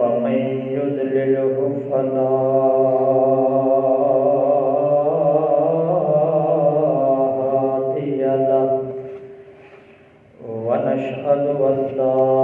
ومن يذلله فلا هادي له ونشهد أن لا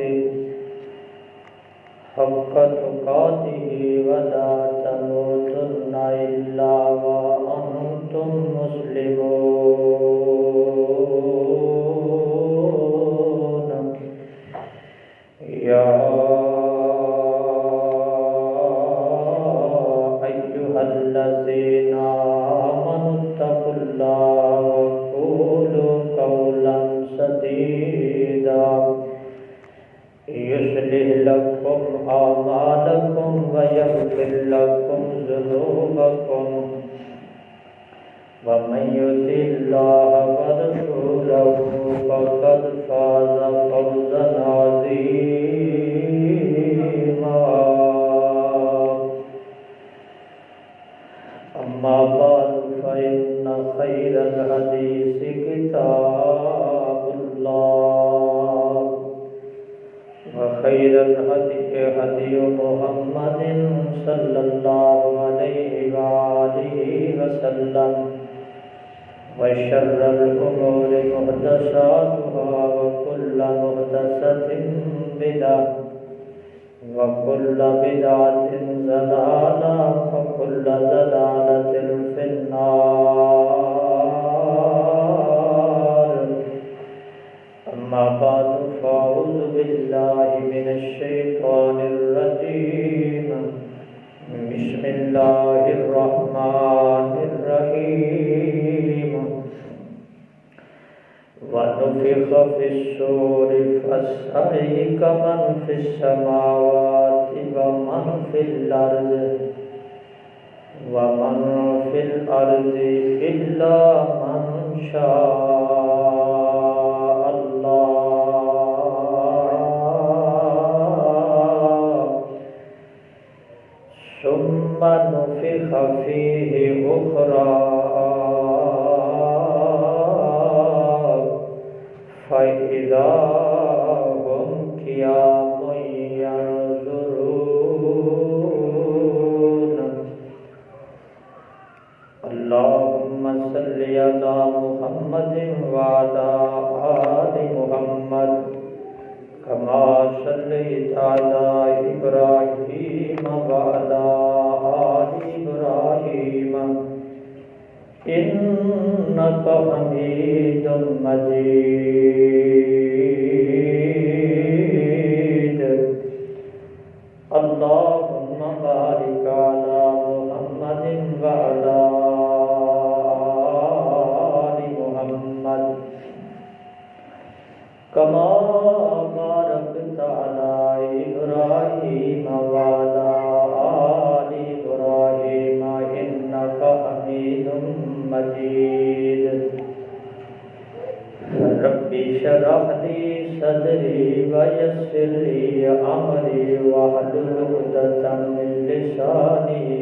تقاته حق تقاته ولا تموتن إلا وأنتم مسلمون يا لكم أعمالكم ويغفر لكم ذنوبكم ومن يطع الله ورسوله فقد هدي محمد صلى الله عليه وآله وسلم وشر الأمور محدثاتها وكل محدثة بدعة وكل بدعة ضلالة وكل ضلالة في النار أما بعد فأعوذ بالله من الشيطان الرجيم الله الرحمن الرحيم ونفخ في السور فاصعق من في السماوات ومن في الأرض ومن في الأرض إلا من شاء ثم نفخ فيه أخرى فإذا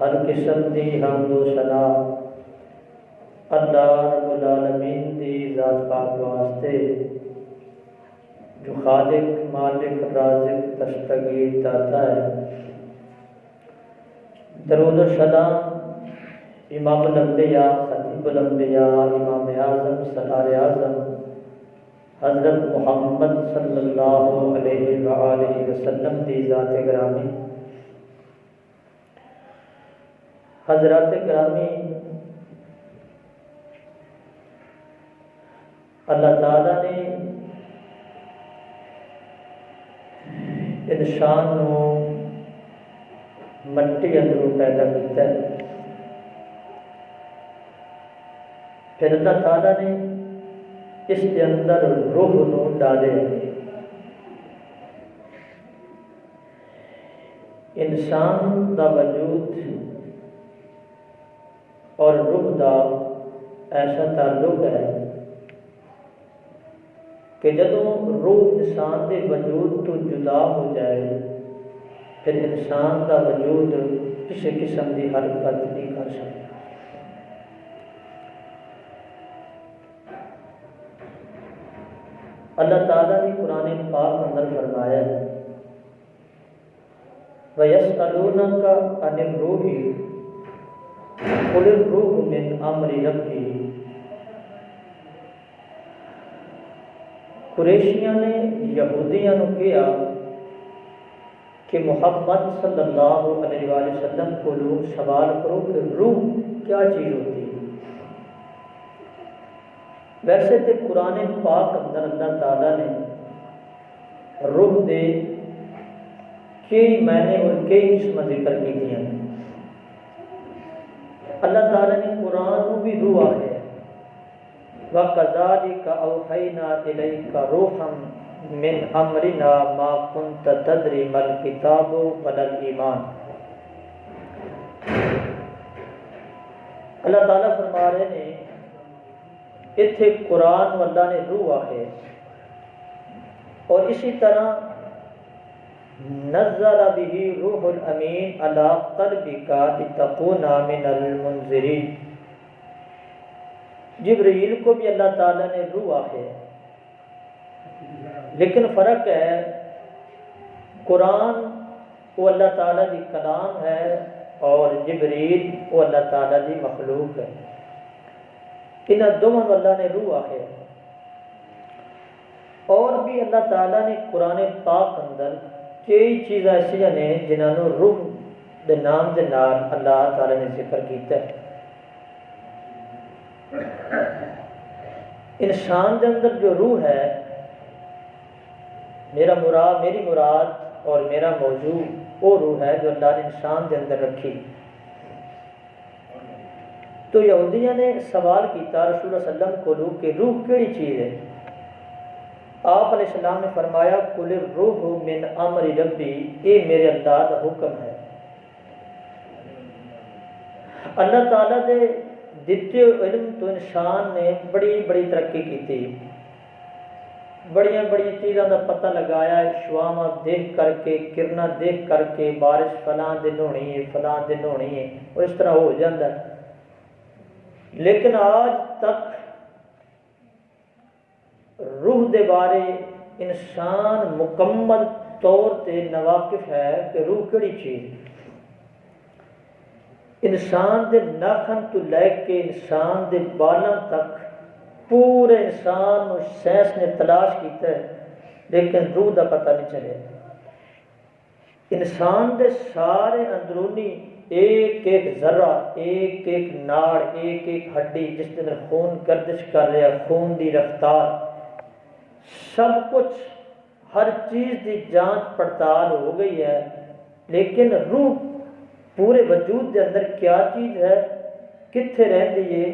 ہر قسم دی حمد و ثنا۔ اللہ رب العالمین دی ذات پاک واسطے جو خالق، مالک، رازق تشتگیر داتا ہے۔ درود و سلام امام الانبیاء، خطیب الانبیاء، امام اعظم سرار اعظم، حضرت محمد صلی اللہ علیہ وآلہ وسلم دی ذات گرامی۔ حضرات گرامی اللہ تعالیٰ نے انسان نو مٹی اندروں پیدا کیتا ہے۔ پھر اللہ تعالیٰ نے اس کے اندر روح نو ڈالے۔ انسان دا وجود اور روح دا ایسا تعلق ہے کہ جدوں روح انسان دے وجود تو جدا ہو جائے، پھر انسان دا وجود کسی قسم کی حرکت نہیں کر سکتا۔ اللہ تعالیٰ نے قرآن پاک اندر فرمایا ہے، وَيَسْأَلُونَكَ عَنِ الرُّوحِ قل الروح من امر ربی قریشیاں نے یہودیاں نے کیا کہ محمد صلی اللہ علیہ وآلہ وسلم کو لوگ سوال کرو کہ روح کیا چیز ہوتی ہے؟ ویسے تو قرآن پاک اندر اللہ تعالیٰ نے روح دے کئی معنی اور کئی قسم ذکر کی دیا اللہ تعالیٰ نے قرآن بھی روح ہے۔ وہ کزاری کا وَقَذَلِكَ أَوْحَيْنَا إِلَيْكَ رُوحًا مِنْ أَمْرِنَا مَا كُنْتَ تَدْرِ مَا الْكِتَابُ وَلَا الْإِيمَانِ۔ اللہ تعالیٰ فرما رہے ہیں، اتھے قرآن اللہ نے روح ہے۔ اور اسی طرح نزل به روح الامین علی قلبک لتكون من المنذرین. جبرائیل کو بھی اللہ تعالی نے روح آخے لیکن فرق ہے، قرآن وہ اللہ تعالی دی کلام ہے اور جبریل وہ اللہ تعالی دی مخلوق ہے۔ انہاں دونوں اللہ نے روح آخے اور بھی اللہ تعالی نے قرآن پاک اندر کئی چیز ایسی نے جنہوں روح دے نام دے نال اللہ تعالی نے ذکر کیتا ہے۔ انسان دے اندر جو روح ہے، میرا مراد، میری مراد اور میرا موضوع وہ روح ہے جو اللہ نے انسان دے اندر رکھی۔ تو یہودیاں نے سوال کیتا، رسول اللہ علیہ وسلم کو روح، کہ روح کیڑی چیز ہے؟ آپ علیہ السلام نے فرمایا کل روح من امر ربی یہ میرے اللہ کا حکم ہے۔ اللہ تعالیٰ دے دیتے علم تو انسان نے بڑی بڑی ترقی کی تھی بڑی بڑی چیزوں کا پتہ لگایا شواما دیکھ کر کے، کرنا دیکھ کر کے، بارش فلاں دن ہونی ہے، فلاں دن ہونی ہے، اور اس طرح ہو جاتا ہے۔ لیکن آج تک روح دے بارے انسان مکمل طور تے نواقف ہے کہ روح کیڑی چیز انسان دے ناخن تو لے کے انسان دے بالاں تک پورے انسان سائنس نے تلاش کیتا ہے، لیکن روح دا پتہ نہیں چلے۔ انسان دے سارے اندرونی ایک ایک ذرہ، ایک ایک ناڑ، ایک ایک ہڈی جس کے اندر خون گردش کر رہا خون دی رفتار۔ سب کچھ ہر چیز کی جانچ پڑتال ہو گئی ہے، لیکن روح پورے وجود کے اندر کیا چیز ہے؟ کتنے رہتی ہے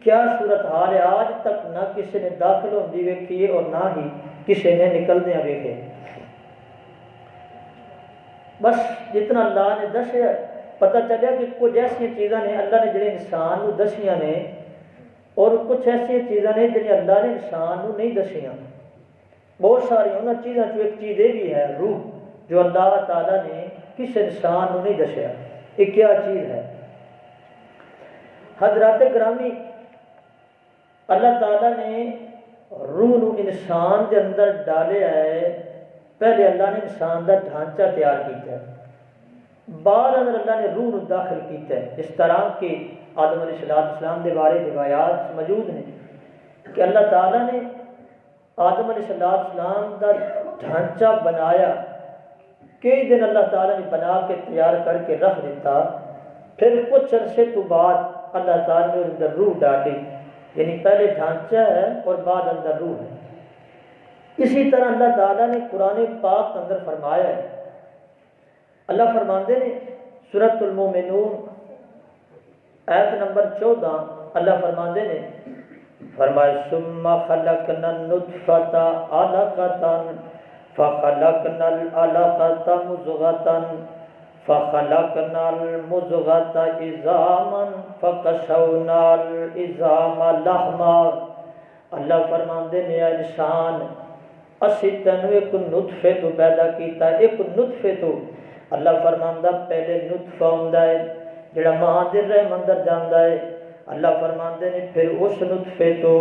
کیا صورت حال ہے؟ آج تک نہ کسی نے داخل ہوتی ویکھی اور نہ ہی کسی نے نکلدیا ویکھے۔ بس جتنا اللہ نے دسیا پتہ چلیا کہ کچھ ایسا چیزاں نے اللہ نے جڑے انسان نو دسیاں نے اور کچھ ایسا چیزاں نے جڑی اللہ نے انسان نو نہیں دسیاں۔ بہت ساری انہوں چیزاں چو ایک چیز یہ بھی ہے، روح، جو اللہ تعالیٰ نے کس انسان نو نہیں دسیا یہ کیا چیز ہے؟ حضرات گرامی، اللہ تعالیٰ نے روح نو انسان کے اندر ڈالے ہے۔ پہلے اللہ نے انسان کا ڈھانچہ تیار کیتا ہے۔ بعد اندر اللہ نے روح نو داخل کیتا ہے۔ اس طرح کہ آدم علیہ السلام اسلام کے بارے روایات موجود نے کہ اللہ تعالیٰ نے آدم علیہ السلام کا ڈھانچہ بنایا، کئی دن اللہ تعالیٰ نے بنا کے تیار کر کے رکھ دیتا، پھر کچھ عرصے تو بعد اللہ تعالیٰ نے اندر روح ڈالی۔ یعنی پہلے ڈھانچہ ہے اور بعد اندر روح ہے۔ اسی طرح اللہ تعالیٰ نے قرآن پاک اندر فرمایا ہے۔ اللہ فرماندے نے سورت المومنون ایت نمبر چودہ اللہ فرماندے نے، فرمائے، ثم خلقنا النطفة علقة، فخلقنا العلقة مزغة فخلقنا المزغة عظاما فكسونا العظام لحما۔ اللہ فرماندے نے انسان، اسی تینو ایک نطفے تو پیدا کیتا، ایک نطفے تو اللہ فرماندہ پہلے نطفہ ہوندا ہے جڑا ماں دے رحم اندر جاندا ہے، اللہ فرماندے نے، پھر اس نطفے تو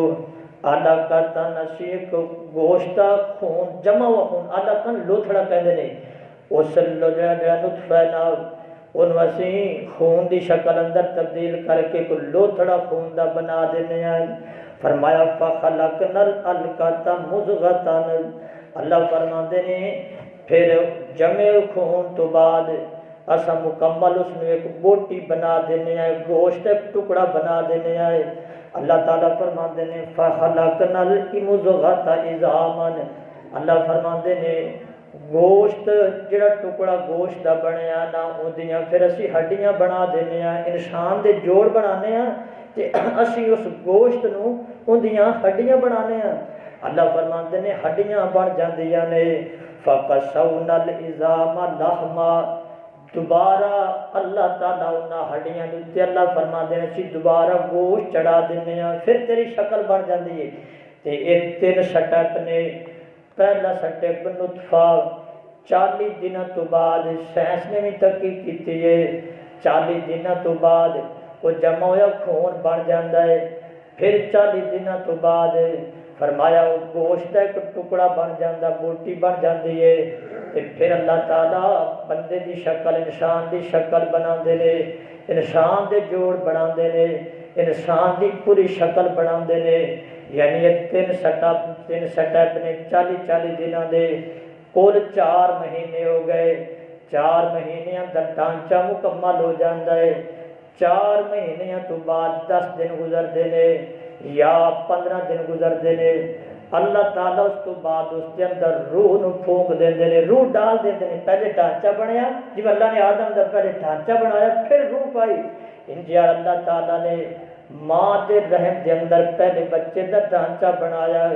آدھا کرتا نشیق گوشتا خون جمع ہوا خون آدھا کن لوتھڑا کہندے نے۔ اس لجا جا نطفہ نا، ان وسیع خون دی شکل اندر تبدیل کر کے کو لوتھڑا خون دا بنا دینے آئے فرمایا، فخلقنا القتا مزغتا اللہ فرماندے نے، پھر جمع خون تو بعد اسا مکمل اس نے ایک بوٹی بنا دینے آئے، گوشت ایک ٹکڑا بنا دینے آئے۔ اللہ تعالیٰ فرما دینے فخلقنا المزغت ازامن اللہ فرما دینے گوشت، جڑا ٹکڑا گوشت دا بنیا نہ اودیاں پھر اسی ہڈیاں بنا دینے آئے انسان دے جوڑ بنانے ہیں تے اسی اس گوشت نو اودیاں ہڈیاں بنانے ہیں اللہ فرما دینے ہڈیاں بن جاندیاں نے۔ فقسونا الازام لحما۔ دوبارہ اللہ تعالیٰ انہاں ہڈیاں دیتے اللہ فرما دینے سی دوبارہ گوشت چڑھا دینے ہیں، پھر تیری شکل بن جاندی ہے۔ تے ایک تین سٹپ نے پہلا سٹپ نطفہ چالی دن تو بعد سائنس نے بھی تحقیق کی ہے۔ چالی دن تو بعد وہ جمع ہوا خون بن جاتا ہے۔ پھر چالی دن تو بعد فرمایا، وہ گوشت ایک ٹکڑا بن جاتا بوٹی بن جاتی ہے۔ پھر اللہ تعالیٰ بندے دی شکل، انسان دی شکل بنا دے انسان دے جوڑ بنا دے انسان دی پوری شکل بنا دے یعنی یہ تین سٹپ تین سٹپ نے چالی چالی دنوں دے۔ کل چار مہینے ہو گئے۔ چار مہینے اندر ڈانچہ مکمل ہو جاتا ہے۔ چار مہینے تو بعد دس دن گزرتے ہیں یا پندرہ دن گزرتے ہیں۔ اللہ تعالیٰ اس تو بعد اس کے اندر روح نو پھونک دیں دے روح ڈال دیں دے پہلے ڈھانچہ بنیا جب اللہ نے آدم دا پہلے ڈھانچہ بنایا، پھر روح پائی۔ انجا جی اللہ تعالیٰ نے ماں دے رحم دے اندر پہلے بچے دا ڈھانچہ بنایا۔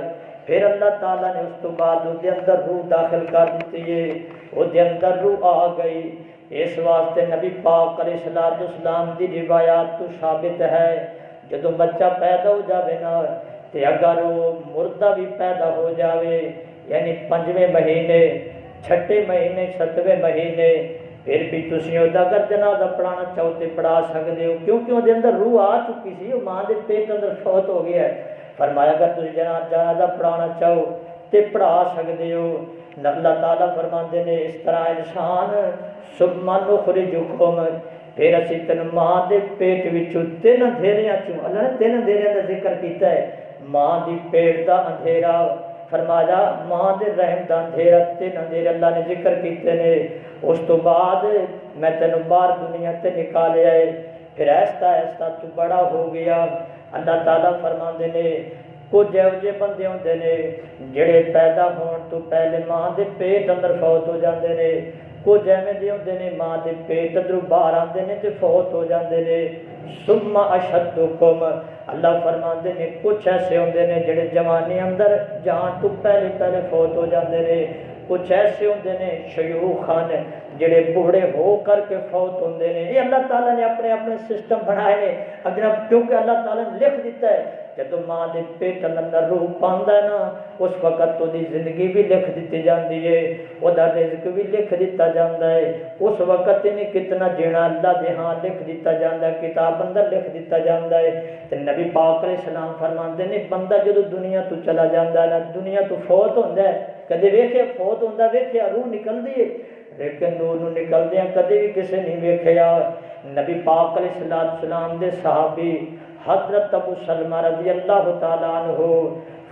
پھر اللہ تعالیٰ نے اس تو بعد اس دے اندر روح داخل کر دیتی ہے۔ وہ دے اندر روح آ گئی۔ اس واسطے نبی پاک علیہ السلام اسلام دی روایات تو ثابت ہے۔ جدو بچہ پیدا ہو جاوے نا تے اگر وہ مردہ بھی پیدا ہو جاوے یعنی پنجویں مہینے چھٹے مہینے ستویں مہینے پھر بھی تسی اودا اگر جنازہ پڑھانا چاہو تے پڑھا سکدے ہو کیونکہ وہ اندر روح آ چکی سی وہ ماں دے پیٹ اندر فوت ہو گیا ہے فرمایا اگر تسی جنازہ پڑھانا چاہو تے پڑھا سکدے ہو اللہ تعالیٰ فرماندے نے اس طرح انسان سبحان نخرجکم پھر اسی تن ماں دے پیٹ وچوں تین اندھیریاں چوں، اللہ نے تین اندھیریاں دا ذکر کیتا ہے۔ ماں دی پیٹ دا اندھیرا، فرمایا ماں دے رحم دا اندھیرا، تین اندھیرے اللہ نے ذکر کیتے نے۔ اس تو بعد میں تینوں باہر دنیا تے نکالے آئے۔ پھر ایستا ایستا تو بڑا ہو گیا۔ اللہ تعالیٰ فرما نے، کچھ ایو جے بندے ہوندے نے، جڑے پیدا ہون تو پہلے ماں دے پیٹ اندر فوت ہو جاندے نے۔ کچھ ایویں دے ہوندے نے ماں دے پیٹ اندروں باہر آندے نے تے فوت ہو جاندے نے ثم اشدکم اللہ فرماندے نے کچھ ایسے ہوندے نے جڑے جوانی اندر جان تو پہلے پہلے فوت ہو جاندے نے کچھ ایسے ہوندے نے شیوخ خان جڑے بوڑھے ہو کر کے فوت ہوندے نے یہ اللہ تعالیٰ نے اپنے اپنے سسٹم بنائے نے جناب کیونکہ اللہ تعالیٰ نے لکھ دیتا ہے جدو ماں کے پیٹ اندر روح پہ نا اس وقت تو دی زندگی بھی لکھ دیتی جاندی ہے او رزق بھی لکھ دیتا جاندا ہے اس وقت نے کتنا جینا اللہ دے ہاں لکھ دیتا جاندا ہے کتاب اندر لکھ دیتا جاندا ہے تے نبی پاک علیہ السلام فرماندے بندہ جدوں دنیا تو چلا جا دنیا تو فوت ہوتا ہے کدی ویکھے فوت ہوندا ویکیا روح نکلتی ہے لیکن نور نو نکلدیاں کدے بھی کسی نہیں ویکھیا نبی پاک علیہ السلام دے صحابی حضرت ابو سلمہ رضی اللہ تعالیٰ عنہ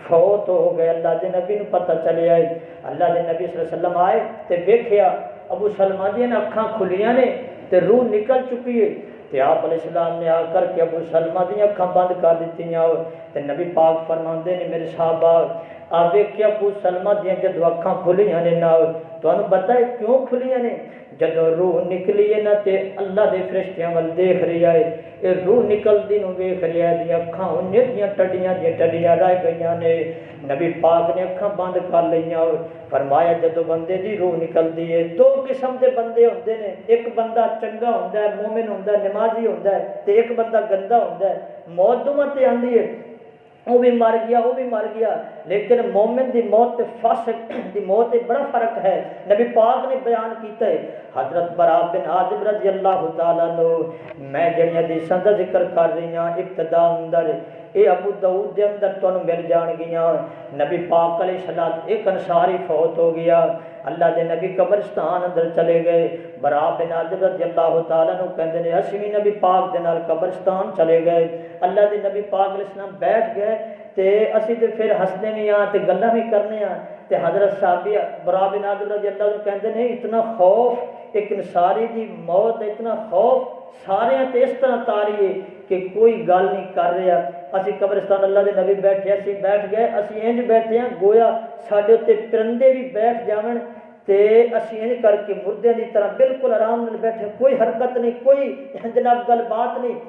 فوت ہو گئے۔ اللہ دے نبی نو پتہ چلے آئے۔ اللہ دے نبی صلی اللہ علیہ وسلم آئے تے ویکھیا ابو سلمہ دی اکھاں کھلیاں نے تے روح نکل چکی ہے۔ تے آپ علیہ السلام نے آ کر کے ابو سلمہ دی اکھاں بند کر دتیاں تے نبی پاک فرماندے نے میرے صحابہ آ ویکھیا ابو سلمہ دی جدو اکھاں کھلیاں نے نہ تانوں پتہ ہے کیوں کھلیاں نے؟ جدو روح نکلی ہے نا تے اللہ دے فرشتیاں ول دیکھ رہی ہے اے روح نکلدی نو ویکھ رہیا دی اکھاں انہیں دیاں ٹڈیاں دی ٹڈیاں رہ گئیاں نے۔ نبی پاک نے اکھاں بند کر لیاں فرمایا جدو بندے دی روح نکلدی ہے، دو قسم دے بندے ہوندے نے۔ ایک بندہ چنگا ہوندا ہے، مومن ہوندا ہے، نمازی ہوندا ہے، تے ایک بندہ گندا ہوندا ہے۔ موت دوواں تے آندی ہے۔ وہ بھی مر گیا، وہ بھی مر گیا۔ لیکن مومن دی موت تے فاسق دی موت تے بڑا فرق ہے۔ نبی پاک نے بیان کیتا ہے، حضرت برا بن عازب رضی اللہ تعالیٰ نو میں جڑی حدیثاں دا ذکر کر رہی ہاں ابتدا اندر اے ابو داؤد دے اندر تانوں مل جان گیاں۔ نبی پاک علیہ الصلوۃ ایک انصاری فوت ہو گیا۔ اللہ دے نبی قبرستان اندر چلے گئے۔ برا بن عازب رضی اللہ تعالی عنہ کہندے نے، اسی بھی نبی پاک دے نال قبرستان چلے گئے۔ اللہ دے نبی پاک علیہ السلام بیٹھ گئے تے اسی تے پھر ہسنے بھی ہاں تے گلاں بھی کرنے ہاں تے حضرت صحابی برا بن عازب رضی اللہ عنہ کہندے نے، اتنا خوف، ایک انصاری دی موت، اتنا خوف سارے تے اس طرح تاری کہ کوئی گل نہیں کر رہا۔ اسی قبرستان اللہ دے نبی بیٹھے اسی بیٹھ گئے اسی انج بیٹھے ہیں گویا ساڈے تے پرندے بھی بیٹھ جاون تے اسی انج کر کے مردے دی طرح بالکل آرام نال بیٹھے کوئی حرکت نہیں کوئی جناب گل بات نہیں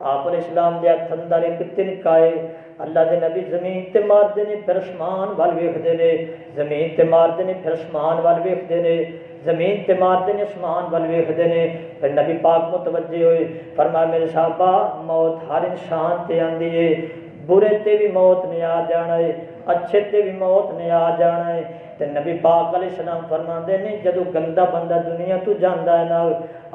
آپ علیہ السلام دے ہتھ اندر ایک تنکائے اللہ دے نبی زمین تے مار دے نے پھر اسمان وال ویکھدے نے زمین تے مار دے نے پھر اسمان وال ویکھدے نے زمین تے مار دے نے اسمان وال ویکھدے نے پھر نبی پاک متوجہ ہوئے، فرمایا، میرے صحابہ، موت ہر انسان تے آندی ہے۔ برے تے بھی موت نے آ جانا ہے، اچھے تے بھی موت نے آ جانا ہے۔ تے نبی پاک علیہ السلام فرماندے نے، جدو گندا بندہ دنیا تو جاندا ہے نا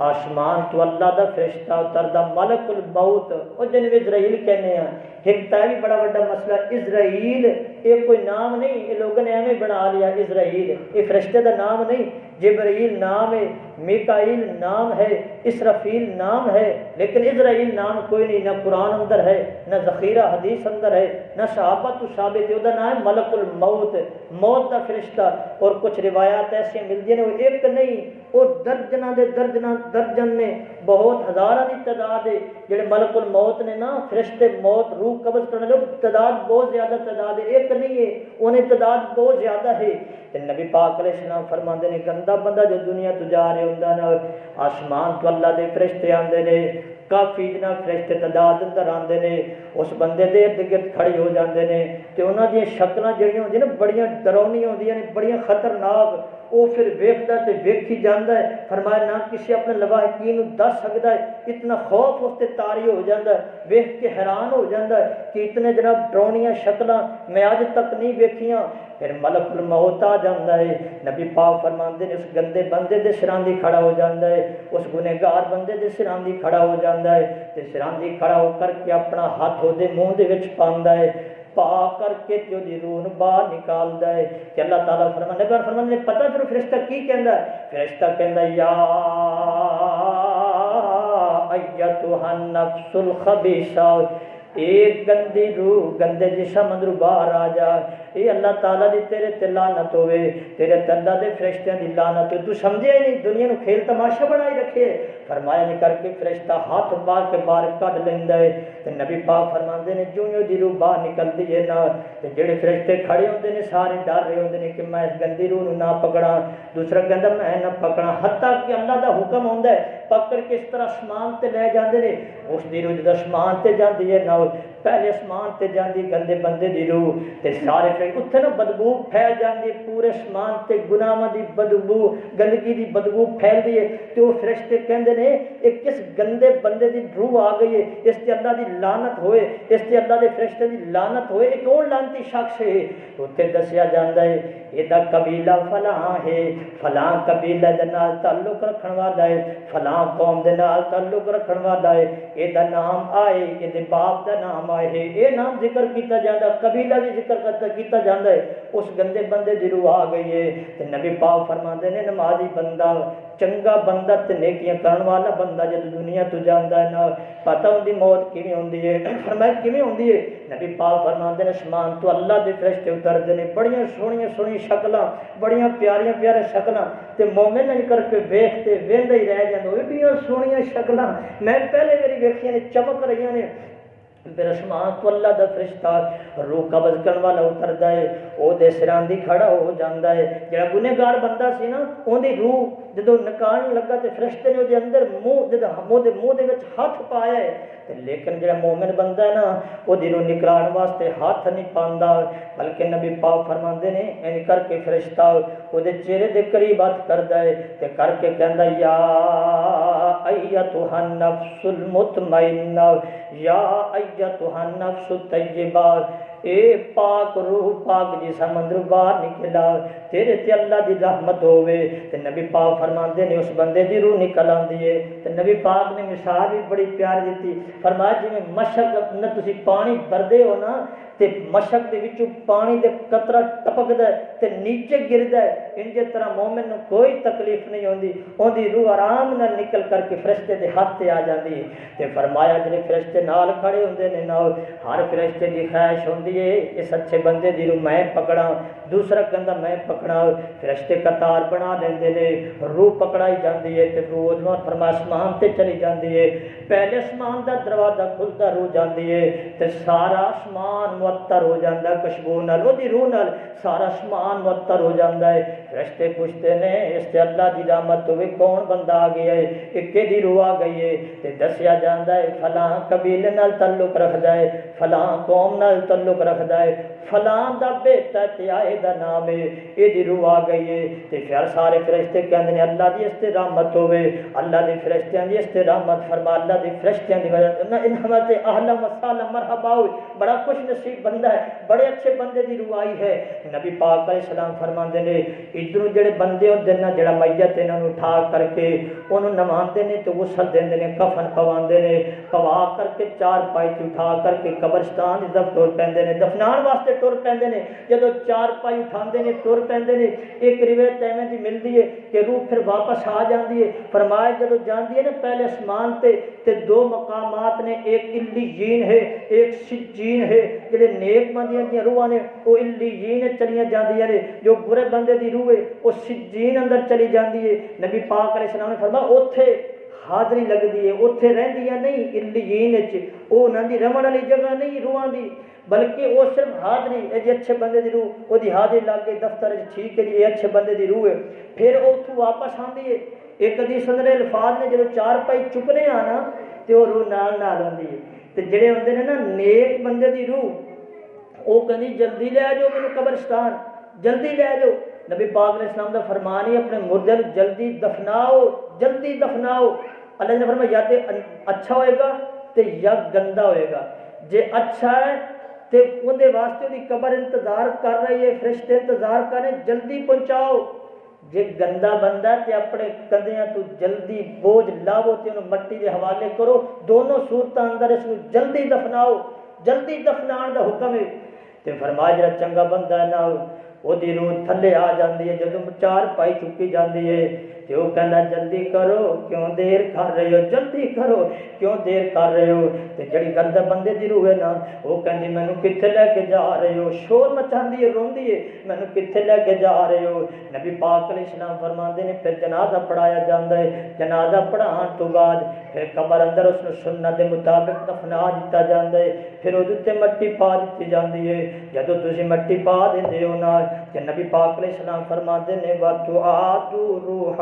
آسمان تو اللہ دا فرشتہ اتردا ملک الموت او جن اسرائیل کہنے ہیں۔ ایک تا بھی بڑا بڑا مسئلہ، اسرائیل یہ کوئی نام نہیں، یہ لوگوں نے ایویں بنا لیا اسرائیل۔ یہ فرشتے دا نام نہیں، جبرائیل نام ہے، میکائیل نام ہے، اسرافیل نام ہے، لیکن اسرائیل نام کوئی نہیں، نہ قرآن اندر ہے، نہ ذخیرہ حدیث اندر ہے، نہ صحابہ تو ثابت ہے نام ہے، ملک الموت، موت کا فرشتہ۔ اور کچھ روایات ایسی ملتی ہیں، وہ ایک نہیں، وہ درجنہ دے درجنہ درجن نے بہت ہزارہ دی تعداد ہے، جڑے ملک الموت نے نا، فرشتے موت، روح قبض کرنے لوگ تعداد بہت زیادہ تعداد ہے، ایک نہیں ہے، انہیں تعداد بہت زیادہ ہے۔ تے نبی پاک علیہ السلام فرماندے نے، گندا بندہ جو دنیا تو جا رہے ہوندا نا، آسمان تو اللہ دے فرشتے آندے نے، کافی جناب فرشتے تعداد اندر آندے نے، اس بندے دے ارد گرد کھڑے ہو جاندے نے۔ تے انہاں دی شکلاں جڑیاں ہوندیاں نا، بڑیاں ڈراونیاں ہوندیاں نے، بڑیاں خطرناک وہ پھر ویکھدا تے ویکھی جاندا ہے فرمایا نہ کسی اپنے لواحقین نو دس سکدا ہے اتنا خوف اس تے طاری ہو جاندا ہے ویکھ کے حیران ہو جاندا ہے کہ اتنے جناب ڈراونیاں شکلاں میں اج تک نہیں ویکھیاں پھر ملک الموت آ جاندا ہے نبی پاک فرماندے نے اس گندے بندے دے سراندی کھڑا ہو جاندا ہے اس گنہگار بندے دے سراندی کھڑا ہو جاندا ہے تے سراندی کھڑا ہو کر کے اپنا ہاتھ دے منہ دے وچ پاندا ہے پا کر کے تیو دی رون باہر نکال دے کہ اللہ تعالی فرمانے پر فرمان نے پتہ پھر فرشتہ کی کہندا ہے فرشتہ کہندا یا ایتھا النفس الخبیثہ ایک گندی روح گندے جسم اندر باہر آ جائے اے اللہ تعالیٰ دی تیرے تے لانت ہوئے، تیرے تندہ دے فرشتیاں دی لانت ہوئے۔ تو سمجھے نہیں، دنیا نو کھیل تماشا بڑھائی رکھے۔ فرمایا نہیں کر کے فرشتہ ہاتھ بار کے بار کٹ لیں دے تے نبی پاک فرما دے نے جو یوں دی روح باہر نکلدی ہے نہ تے جڑے فرشتے کھڑے ہوں دے نے، سارے ڈر رہے ہوں دے نے کہ میں اس گندی روح نو نہ پکڑا دوسرا گندہ میں نہ پکڑا حتیٰ کہ اللہ دا حکم ہوں دے پکڑ کے اس طرح اسمان تے لے جاندے نے۔ اس دی روح جدہ اسمان تے جاندی ہے نہ پہلے اسمان تے جاندی گندے بندے دی روح۔ تے سارے گئی اتنے نا بدبو پھیل جاتی ہے، پورے سمان سے گناواں دی بدبو، گندگی دی بدبو پھیلتی ہے۔ تو وہ فرشتے کہندے نے یہ کس گندے بندے دی روح آ گئی ہے؟ اس تے اللہ دی لانت ہوئے، اس تے اللہ دے فرشتے دی لانت ہوئے ایک اور لانتی شخص ہے؟ اتنے دسیا جاتا ہے یہ قبیلہ فلاں ہے، فلاں قبیلہ دے نال تعلق رکھن والا ہے، فلاں قوم دے نال تعلق رکھن والا ہے۔ یہ نام آئے یہ باپ دا نام آئے ہے۔ یہ نام ذکر کیتا جاتا قبیلہ بھی ذکر کیتا کیتا جاندہ ہے اس گندے بندے دی روح آ گئی ہے تے نبی پاک فرما دے نے نمازی بندہ چنگا بندہ تے نیکیاں کرن والا بندہ جے دنیا تو جاندا ہے نا پتہ ہوندی موت کیویں ہوندی ہے فرمایا کیویں ہوندی ہے نبی پاک فرما دے نے شمان تو اللہ دے فرشتے اتردے نے بڑیاں سونیاں سونی شکلاں بڑیاں پیاریاں پیارے شکلاں تے مومن نے کر کے ویکھتے ویندا ہی رہ جاندا اوہ بڑیاں سونیاں شکلاں میں پہلے میری ویکھیاں نے چمک رہیاں نے پھر اسمان تو اللہ دا فرشتہ روح قبض کرن والا اتردا ہے او دے سراں دی کھڑا ہو جاندا ہے جڑا گنہگار بندہ سی نا اون دی روح جدوں نکان لگا تے فرشتے نے او دے اندر منہ جدا منہ دے منہ دے وچ ہاتھ پایا ہے لیکن جڑا مومن بندہ ہے نا وہ دنوں نکلان واسطے ہاتھ نہیں پاندا بلکہ نبی پاک فرماندے نے ان کر کے فرشتہ وہ دے چہرے دے قریب ہاتھ کردا ہے تے کر کے کہندا یا ایتھا نفس المطمئنہ یا ایتھا نفس الطیبہ اے پاک روح پاک جی جسم اندر باہر نکلا تیرے تے اللہ دی رحمت ہوے تے نبی پاک فرماندے نے، اس بندے دی روح نکل آندی ہے تے نبی پاک نے مثال بھی بڑی پیار دتی فرمایا جی جویں مشک اپنا تسی پانی بھردے ہو نا تے مشک دے وچوں پانی دے قطرہ ٹپکدا ہے تے نیچے گرد ہے انجے طرح مومن نو کوئی تکلیف نہیں ہوندی اوندی روح آرام نال نکل کر کے فرشتے دے ہاتھ تے آ جاندی ہے تے فرمایا جڑے فرشتے نال کھڑے ہوندے نے نال ہر فرشتے دی خواہش ہوندی ہے اس اچھے بندے دی روح میں پکڑا دوسرا بندہ میں پکڑا فرشتے قطار بنا لیندے نے روح پکڑائی جاندی ہے تے روح اودوں فرمایا اسمان تے چلی جاندی ہے پہلے اسمان دا دروازہ کھلدا روح جاندی ہے تے سارا آسمان معطر ہو جاتا ہے خوشبو نال وہی روح نال سارا سمان معطر ہو جاتا ہے رشتے پوچھتے نے اس سے اللہ دی تو بھی کون بندہ آ گیا ہے کہ کہی روح آ گئی ہے تے دسیا جاتا ہے فلاں قبیلے نال تعلق رکھدا ہے فلاں قوم نال تعلق رکھدا ہے فلاں دا بیٹا تے آئے دا نام ہے یہ دی روح آ گئی ہے تے پھر سارے فرشتے کہندے نے اللہ دی اس تے رحمت ہوئے اللہ دے فرشتیاں دی اس تے رامت فرما اللہ دے فرشتیاں دی وجہ نہ انہمت اہل مرحبا ہوئے بڑا خوش نصیب شریف بندہ ہے، بڑے اچھے بندے دی روح آئی ہے۔ نبی پاک علیہ السلام فرما دے نے، ادھروں جڑے بندے ہوندے نا جڑا میت انہاں نوں اٹھا کر کے انہوں اونوں نماندے نے تے غسل دیندے نے، کفن پواندے نے، پوا کر کے چار پائی تے اٹھا کر کے قبرستان طرف ٹر پیندے نے، دفنان واسطے ٹر پیندے نے۔ جدوں چار پائی اٹھاندے نے ٹر پیندے نے، ایک روایت ایویں دی ملدی ہے کہ روح پھر واپس آ جاندی ہے۔ فرمایا جدوں جاندی ہے نا پہلے اسمان تے تے دو مقامات نے، ایک الیین ہے، ایک سجین ہے، جڑے جڑے نیک بندیاں دیاں روحاں نے او الیین چلیاں جاندیاں نے جو برے بندے دی روح ہے وہ سجین اندر چلی جاندی ہے نبی پاک علیہ السلام نے فرمایا اوتھے حاضری لگدی ہے اوتھے رہندیاں نہیں الیین وچ او انہاں دی رہن والی جگہ نہیں روحاں دی بلکہ وہ صرف حاضری یہ جی اچھے بندے دی روح وہ حاضری لگ کے دفتر ٹھیک ہے جی یہ اچھے بندے دی روح ہے پھر اتوں واپس آتی ہے ایک حدیث اندر الفاظ نے جب چار پائی چکنے آنا تو وہ روح نال نال آتی ہے تو جڑے ہوندے نا نیک بندے دی روح او کہندی جلدی لے آ جاؤ قبرستان جلدی لے جاؤ نبی پاک نے اسلام دا فرمان ہی اپنے مردے جلدی دفناؤ جلدی دفناؤ اللہ نے فرمایا یا تے اچھا ہوئے گا تے یا گندا ہوئے گا جے اچھا ہے تے اندر واسطے دی قبر انتظار کر رہی ہے فرشتے انتظار کر رہے جلدی پہنچاؤ جے گندا بندہ تے اپنے کندیاں تو جلدی بوجھ لاو تے انہوں مٹی دے حوالے کرو دونوں صورتاں اندر اس کو جلدی دفناؤ جلدی دفنان دا حکم ہے ਤੇ ਫਰਮਾਇਆ ਜਿਹੜਾ ਚੰਗਾ ਬੰਦਾ ਹੈ ਨਾ ਉਹਦੀ ਰੂਹ ਥੱਲੇ ਆ ਜਾਂਦੀ ਹੈ ਜਦੋਂ ਚਾਰ ਪਾਈ ਚੁੱਕੀ ਜਾਂਦੀ ਹੈ ਤੇ ਉਹ ਕਹਿੰਦਾ ਜਲਦੀ ਕਰੋ ਕਿਉਂ ਦੇਰ ਕਰ ਰਹੇ ਹੋ ਜਲਦੀ ਕਰੋ ਕਿਉਂ ਦੇਰ ਕਰ ਰਹੇ ਹੋ ਤੇ ਜਿਹੜੀ ਗੰਦਾ ਬੰਦੇ ਦੀ ਰੂਹ ਹੈ ਨਾ ਉਹ ਕਹਿੰਦੀ ਮੈਨੂੰ ਕਿੱਥੇ ਲੈ ਕੇ ਜਾ ਰਹੇ ਹੋ ਸ਼ੋਰ ਮਚਾਉਂਦੀ ਹੈ ਰੋਂਦੀ ਹੈ ਮੈਨੂੰ ਕਿੱਥੇ ਲੈ ਕੇ ਜਾ ਰਹੇ ਹੋ ਨਬੀ ਪਾਕ ਅਲੈਹਿਸ ਸਲਾਮ ਫਰਮਾਉਂਦੇ ਨੇ ਫਿਰ ਜਨਾਜ਼ਾ ਪੜਾਇਆ ਜਾਂਦਾ ਹੈ ਜਨਾਜ਼ਾ ਪੜਾਉਣ ਤੋਂ ਬਾਅਦ ਫਿਰ ਕਬਰ ਅੰਦਰ ਉਸ ਨੂੰ ਸੁਨਨਤ ਦੇ ਮੁਤਾਬਿਕ ਦਫਨਾ ਦਿੱਤਾ ਜਾਂਦਾ ਹੈ ਫਿਰ ਉਹਦੇ ਉੱਤੇ ਮਿੱਟੀ ਪਾ ਦਿੱਤੀ ਜਾਂਦੀ ਹੈ ਜਦੋਂ ਤੁਸੀਂ ਮਿੱਟੀ ਪਾ ਦਿੰਦੇ ਹੋ ਨਾਲ ਤੇ ਨਬੀ ਪਾਕ ਅਲੈਹਿਸ ਸਲਾਮ ਫਰਮਾਉਂਦੇ ਨੇ ਵਾਤੂ ਆਦੂ ਰੂਹੂ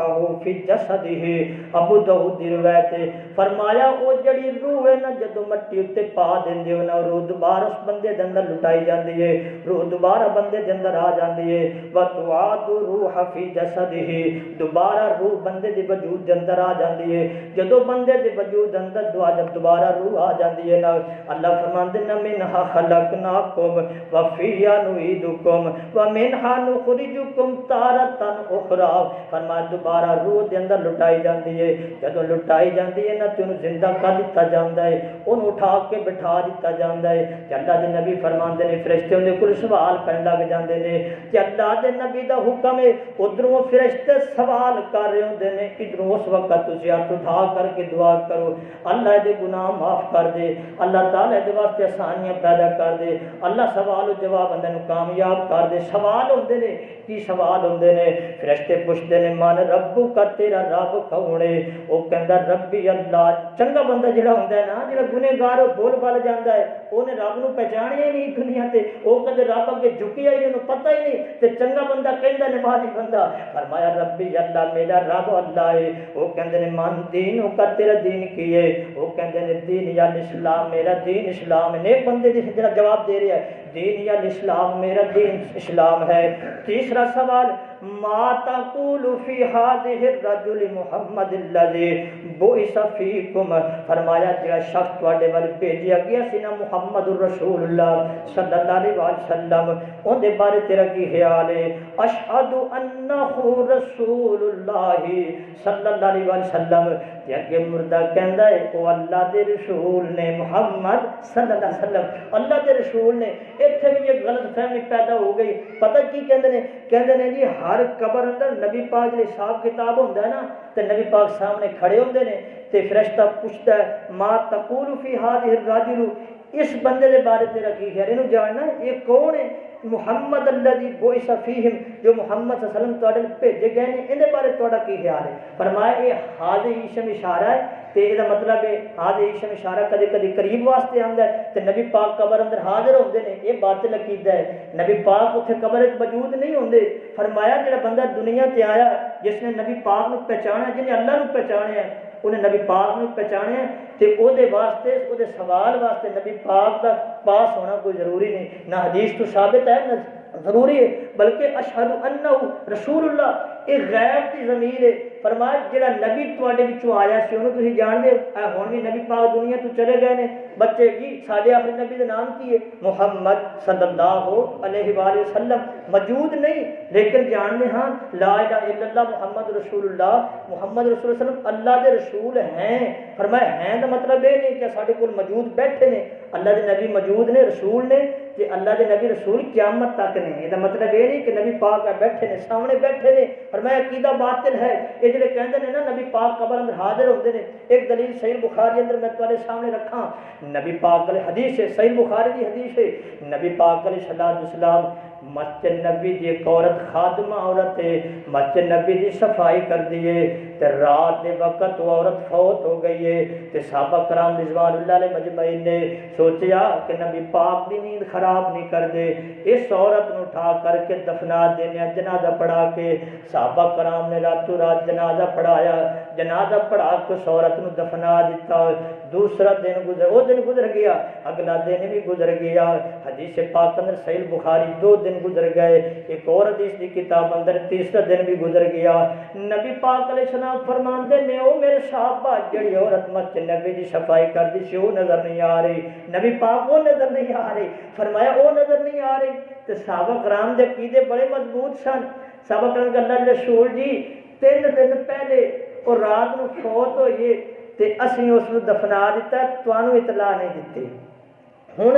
فی جسد ہی ابو دہو دروے روایت فرمایا او جڑی روح ہے نا جدو مٹی اتے پا دیندے دیو نا روح دوبارہ اس بندے دے لٹائی جان دیئے روح دوبارہ بندے دے اندر آ جاندی ہے۔ وتعاد روح فی جسد ہی دوبارہ روح بندے دی وجود دے آ جان دیئے جدو بندے دی وجود اندر دعا جب دوبارہ روح آ جان دیئے نا، اللہ فرماندے نا منھا خلقناکم وفیہ نعیدکم ومنھا نخرجکم تارتا اخرى فرمایا دوبارہ دوبارہ روح دے اندر لٹائی جاندی ہے جدوں لٹائی جاندی ہے نا تینوں زندہ کر دیتا جاندا ہے اونوں اٹھا کے بٹھا دیتا جاندا ہے کہ اللہ دے نبی فرماندے نے فرشتے اون دے کول سوال کرن لگ جاندے نے کہ اللہ دے نبی دا حکم ہے ادھروں فرشتے سوال کر رہے ہوندے نے ادھروں اس وقت تسی ہاتھ اٹھا کر کے دعا کرو اللہ دے گناہ معاف کر دے اللہ تعالی دے واسطے آسانیاں پیدا کر دے اللہ سوال و جواب اندے نو کامیاب کر دے سوال ہوندے نے تی سوال ہوندے نے فرشتے پوچھتے نے مان ربو کا تیرا رب کون او کہندا رب اللہ چنگا بندہ جڑا ہوندا ہے نا جڑا گنہگار او بول بل جاندا ہے او نے رب نو پہچانیا ہی نہیں دنیا تے او کدے رب اگے جھکیا ہی نہیں پتہ ہی نہیں تے چنگا بندہ کہندا نمازی بندہ فرمایا رب اللہ میرا رب اللہ ہے او کہندے نے مان دین او کا تیرا دین کی ہے او کہندے نے دین یا اسلام میرا دین اسلام ہے نیک بندے دی جڑا جواب دے رہا ہے دین یا اسلام میرا دین اسلام ہے۔ تیسرا سوال ما تقول فی حاضر رجل محمد الذي بعث فیکم فرمایا، جڑا شخص تواڈے ول بھیجیا گیا سینا محمد الرسول اللہ صلی اللہ علیہ وسلم، ان دے بارے تیرا کی خیال ہے؟ اشهد انه رسول اللہ صلی اللہ علیہ وسلم. یا کہ مردہ کہندہ ہے کہ اللہ دے رسول نے محمد صلی اللہ علیہ وسلم، اللہ دے رسول نے، ایتھے بھی یہ غلط فہمی پیدا ہو گئی۔ پتہ کی کہندہ نے؟ کہندہ نے جی ہاں ہر قبر اندر نبی پاک جی صاحب کتاب ہوندا ہے نا تو نبی پاک سامنے کھڑے ہوندے نے تو فرشتہ پوچھتا ہے، ما تقول فی ہذه الرجل؟ اس بندے دے بارے تیرا کی خیال اینو جاننا یہ کون ہے؟ محمد الذي بوئی فيهم جو محمد صلی اللہ علیہ وسلم تواڈے بھیجے گئے ہیں اندے بارے توڑا کی خیال ہے؟ فرمایا یہ حاضر عیشم اشارہ ہے تو یہ مطلب ہے، حاضر ایشم اشارہ کدے کدھے قریب واسطے ہم ہے تو نبی پاک قبر اندر حاضر ہوندے نے یہ باطل عقیدہ ہے۔ نبی پاک اتھے قبر وچ موجود نہیں ہوندے۔ فرمایا، جڑا بندہ دنیا تے آیا، جس نے نبی پاک نو پہچانا جن اللہ نو پہچانیا انہیں نبی پاک نے پہچانے تو دے واسطے وہ دے سوال واسطے نبی پاک دا پاس ہونا کوئی ضروری نہیں۔ نہ حدیث تو ثابت ہے، نہ ضروری ہے، بلکہ اشہد انہو رسول اللہ ایک غیر کی ضمیر ہے۔ فرمایا جڑا نبی تواڈے وچوں آیا سی، اونوں تسی جان دے ہن وی نبی پاک دنیا تو چلے گئے نے۔ بچے جی ساڈے آخری نبی دا نام کی ہے؟ محمد صلی اللہ علیہ والہ وسلم۔ موجود نہیں، لیکن جانتے ہاں لا الہ الا اللہ محمد رسول اللہ۔ محمد رسول اللہ علیہ وسلم اللہ دے رسول ہیں۔ فرمایا ہیں دا مطلب اے نہیں کہ ساڈے کول موجود بیٹھے نے۔ اللہ دے نبی موجود نے، رسول نے۔ کہ اللہ دے نبی رسول قیامت تک نے، یہ مطلب یہ نہیں کہ نبی پاک بیٹھے نے، سامنے بیٹھے نے۔ اور میں عقیدہ باطل ہے۔ یہ جڑے کہندے نے نا، نبی پاک قبر اندر حاضر ہوندے نے۔ ایک دلیل صحیح بخاری اندر میں تمہارے سامنے رکھا نبی پاک علیہ حدیث ہے، صحیح بخاری دی حدیث ہے۔ نبی پاک علیہ السلام مچ نبی دی ایک عورت خادمہ عورت ہے مچ نبی دی صفائی کر دیئے، تے رات دے وقت وہ عورت فوت ہو گئی ہے۔ تے صحابہ کرام رضوان اللہ علیہ مجمعین نے سوچیا کہ نبی پاک دی نیند خراب نہیں کر دے۔ اس عورت نو اٹھا کر کے دفنا دینے، جنازہ پڑھا کے صحابہ کرام نے رات راتوں رات جنازہ پڑھایا۔ جنازہ پڑھا کے اس عورت نو دفنا دیتا دوسرا دن گزر، وہ دن گزر گیا، اگلا دن بھی گزر گیا۔ حدیث پاک اندر سیل بخاری دو دن دن گزر گئے۔ ایک اور حدیث کی کتاب اندر تیسرا دن بھی گزر گیا۔ نبی پاک علیہ السلام فرماندے نے، او میرے صحابہ، جڑی عورت مسجد نبی دی صفائی کر دی سی، او نظر نہیں آ رہی۔ نبی پاک وہ نظر نہیں آ رہی۔ فرمایا وہ نظر نہیں آ رہی۔ تے صحابہ کرام دے عقیدے بڑے مضبوط سن۔ صحابہ کرام اللہ رسول جی تین دن پہلے اور رات نو فوت ہوئیے تے اسی اس نو دفنا دیتا تانوں اطلاع نہیں دتی۔ ہن،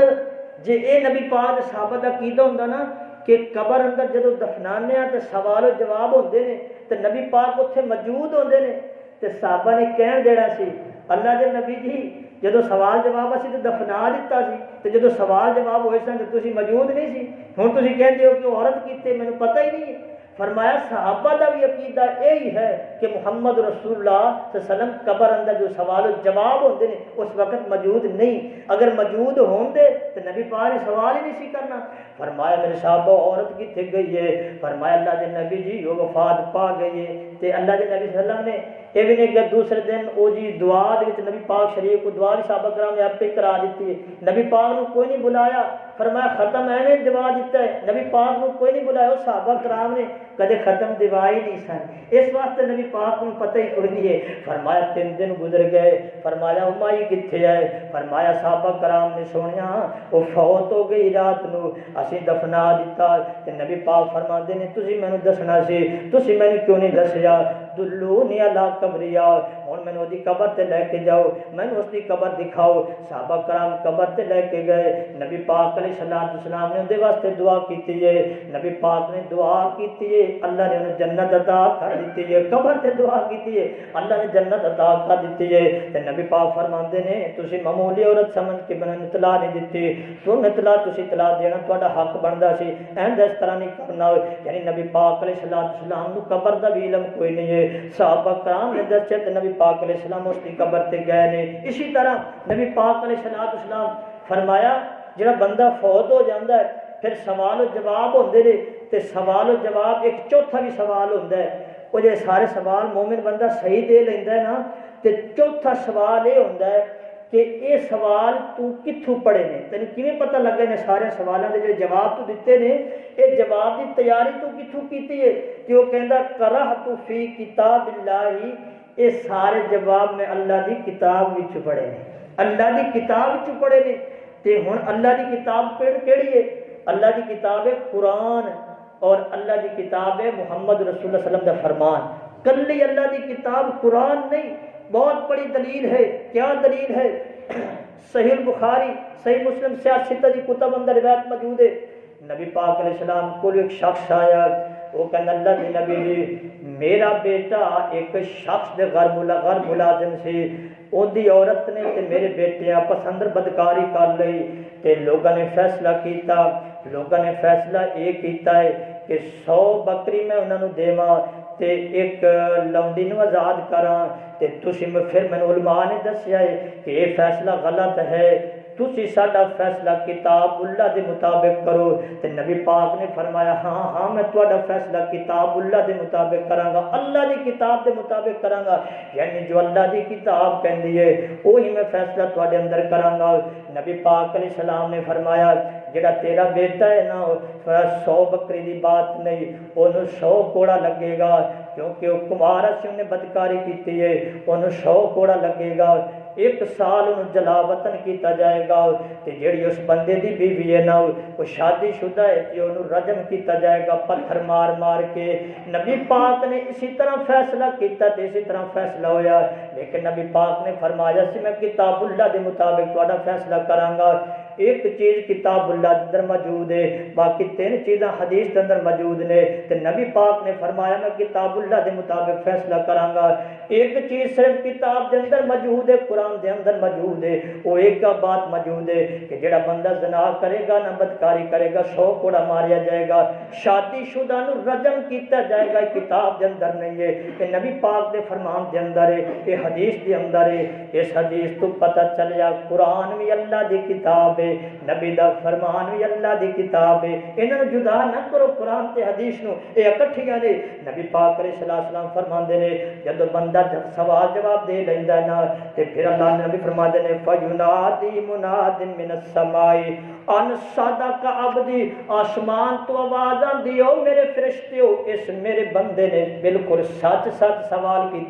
جے اے نبی پاک صحابہ دا عقیدہ ہوندا نا کہ قبر اندر جدو دفنانے ہیں تو سوال و جواب ہوندے نے تو نبی پاک اتنے موجود ہوندے نے تو صحابہ نے کہن دینا سی، اللہ دے نبی جی جدو سوال جواب اسی تو دفنا دیتا سی تو جدو سوال جواب ہوئے سن تو تسی موجود نہیں سی، ہن تسی کہندے ہو کہ عورت کیتے مجھے پتہ ہی نہیں فرمایا، صحابہ کا بھی عقیدہ یہی ہے کہ محمد رسول اللہ صلی اللہ علیہ وسلم قبر اندر جو سوال و جواب ہوتے ہیں اس وقت موجود نہیں۔ اگر موجود ہوں دے تو نبی پاک نے سوال ہی نہیں سی کرنا۔ فرمایا، میرے صحابہ، عورت کتنے گئی ہے؟ فرمایا، اللہ کے نبی جی وہ وفات پا گئی ہے۔ تے اللہ کے نبی صلی اللہ علیہ وسلم نے یہ بھی نہیں کہ دوسرے دن او جی دعا دے وچ نبی پاک شریف کو دعا بھی صحابہ کرام نے اپنے کرا دیتی ہے۔ نبی پاک نے کوئی نہیں بلایا، فرمایا ختم ایویں دعا دیتا ہے۔ نبی پاک نے کوئی نہیں بلایا، وہ صحابہ کرام نے کدے ختم دعا ہی نہیں سن۔ اس واسطے نبی پاک کو پتہ ہی کوئی نہیں ہے۔ فرمایا تین دن گزر گئے، فرمایا امائی کتھے ہے فرمایا صحابہ کرام نے سنیا وہ فوت ہو گئی رات نو۔ اسی دفنا دیتا تے نبی پاک فرماندے نے، تسی مینوں دسنا سی، تسی مینوں کیوں نہیں دسیا؟ دلونی علا قبریا ہن مینوں دی قبر تے لے کے جاؤ مینوں اس دی قبر دکھاؤ صحابہ کرام قبر تے لے کے گئے نبی پاک علیہ الصلوۃ والسلام نے دے واسطے دعا کیتی ہے نبی پاک نے دعا کیتی ہے اللہ نے انہیں جنت عطا کر دیتی ہے قبر تے دعا کیتی ہے اللہ نے جنت عطا کر دیتی ہے تے نبی پاک فرماندے نے تسی معمولی عورت سمجھ کے بنا اطلاع نہیں دتی تو اطلاع تسی اطلاع دینا تہاڈا حق بندا سی این اس طرح نہیں کرنا یعنی نبی پاک علیہ الصلوۃ والسلام نو قبر دا بھی علم کوئی نہیں ہے صحابہ کرام نے دسیا نبی پاک علیہ السلام اس کی قبر تے گئے نے۔ اسی طرح نبی پاک علیہ الصلوۃ والسلام فرمایا، جڑا بندہ فوت ہو جاندا ہے، پھر سوال و جواب ہوندے نے تے سوال و جواب ایک چوتھا بھی سوال ہوندا ہے۔ وہ جے سارے سوال مومن بندہ صحیح دے لیندا ہے نا، تے چوتھا سوال یہ ہوندا ہے کہ یہ سوال تو کتھوں پڑھے نے؟ تینوں کیویں پتہ لگے نے سارے سوالاں دے جڑے جواب تو دتے نے؟ یہ جواب دی تیاری تو کتھوں کیتی ہے؟ کہ وہ کہندا کرہ تو فی کتاب اللہ یہ سارے جواب میں اللہ دی کتاب وچ پڑھے نے اللہ دی کتاب وچ پڑھے نے تے ہن اللہ دی کتاب پڑھ کیڑی ہے اللہ دی کتاب ہے قرآن اور اللہ دی کتاب ہے محمد رسول اللہ صلی اللہ علیہ وسلم دا فرمان کلی اللہ دی کتاب قرآن نہیں بہت بڑی دلیل ہے کیا دلیل ہے صحیح بخاری صحیح مسلم سیاست دی کتب اندر روایت موجود ہے نبی پاک علیہ السلام کو ایک شخص آیا وہ کہنا اللہ دی نبی جی میرا بیٹا ایک شخص دے غیر ملا غیر ملازم سی۔ اون دی عورت نے تے میرے بیٹے آپس اندر بدکاری کر لئی۔ تے لوگوں نے فیصلہ کیتا۔ لوگوں نے فیصلہ یہ کیتا ہے کہ سو بکری میں انہوں نے دیواں تے ایک لونڈی نو آزاد کراں۔ تے تسی پھر میں علماء نے دسیا ہے کہ یہ فیصلہ غلط ہے۔ تسی ساڈا فیصلہ کتاب اللہ دے مطابق کرو۔ تے نبی پاک نے فرمایا ہاں ہاں میں تہاڈا فیصلہ کتاب اللہ دے مطابق کراں گا، اللہ دی کتاب دے مطابق کراں گا۔ یعنی جو اللہ دی کتاب کہندی ہے وہی میں فیصلہ تہاڈے اندر کراں گا۔ نبی پاک علیہ السلام نے فرمایا جڑا تیرا بیٹا ہے نا، سو بکری دی بات نہیں انہوں سو کوڑا لگے گا۔ کیونکہ وہ کمارا سے انہیں بدکاری کیتی ہے انہوں سو کوڑا لگے گا۔ ایک سال انہوں جلا وطن کیتا جائے گا تے جیڑی اس بندے دی بیوی ہے نا وہ شادی شدہ ہے تے انہوں رجم کیتا جائے گا پتھر مار مار کے۔ نبی پاک نے اسی طرح فیصلہ کیتا تے اسی طرح فیصلہ ہویا۔ لیکن نبی پاک نے فرمایا سی میں کتاب اللہ دے مطابق تہاڈا فیصلہ کراں گا۔ ایک چیز کتاب اللہ کے اندر موجود ہے، باقی تین چیزاں حدیث کے اندر موجود نے۔ تے نبی پاک نے فرمایا، میں کتاب اللہ کے مطابق فیصلہ کراں گا۔ ایک چیز صرف کتاب کے اندر موجود ہے، قرآن کے اندر موجود ہے۔ وہ ایک بات موجود ہے کہ جڑا بندہ زنا کرے گا نہ بدکاری کرے گا، سو کوڑا ماریا جائے گا، شادی شدہ نو رجم کیتا جائے گا کتاب کے اندر نہیں ہے۔ کہ نبی پاک دے فرمان کے اندر ہے، یہ حدیث کے اندر ہے۔ اس حدیث تو پتہ چلیا، قرآن بھی اللہ دی کتاب ہے۔ نبی دا فرمان بھی اللہ دی کتاب ہے انہاں جدا نہ کرو قرآن تے حدیث نو اے اکٹھیاں نے نبی پاک علیہ الصلوۃ والسلام فرماندے نے، جب بندہ جب سوال جواب دے لیندا ہے نا، تے پھر اللہ نے نبی فرماندے نے فینادی مناد من السماء۔ ان صدق عبدی، آسمان تو آواز آندی او میرے فرشتیو اس میرے بندے نے بالکل سچ سچ سوال کی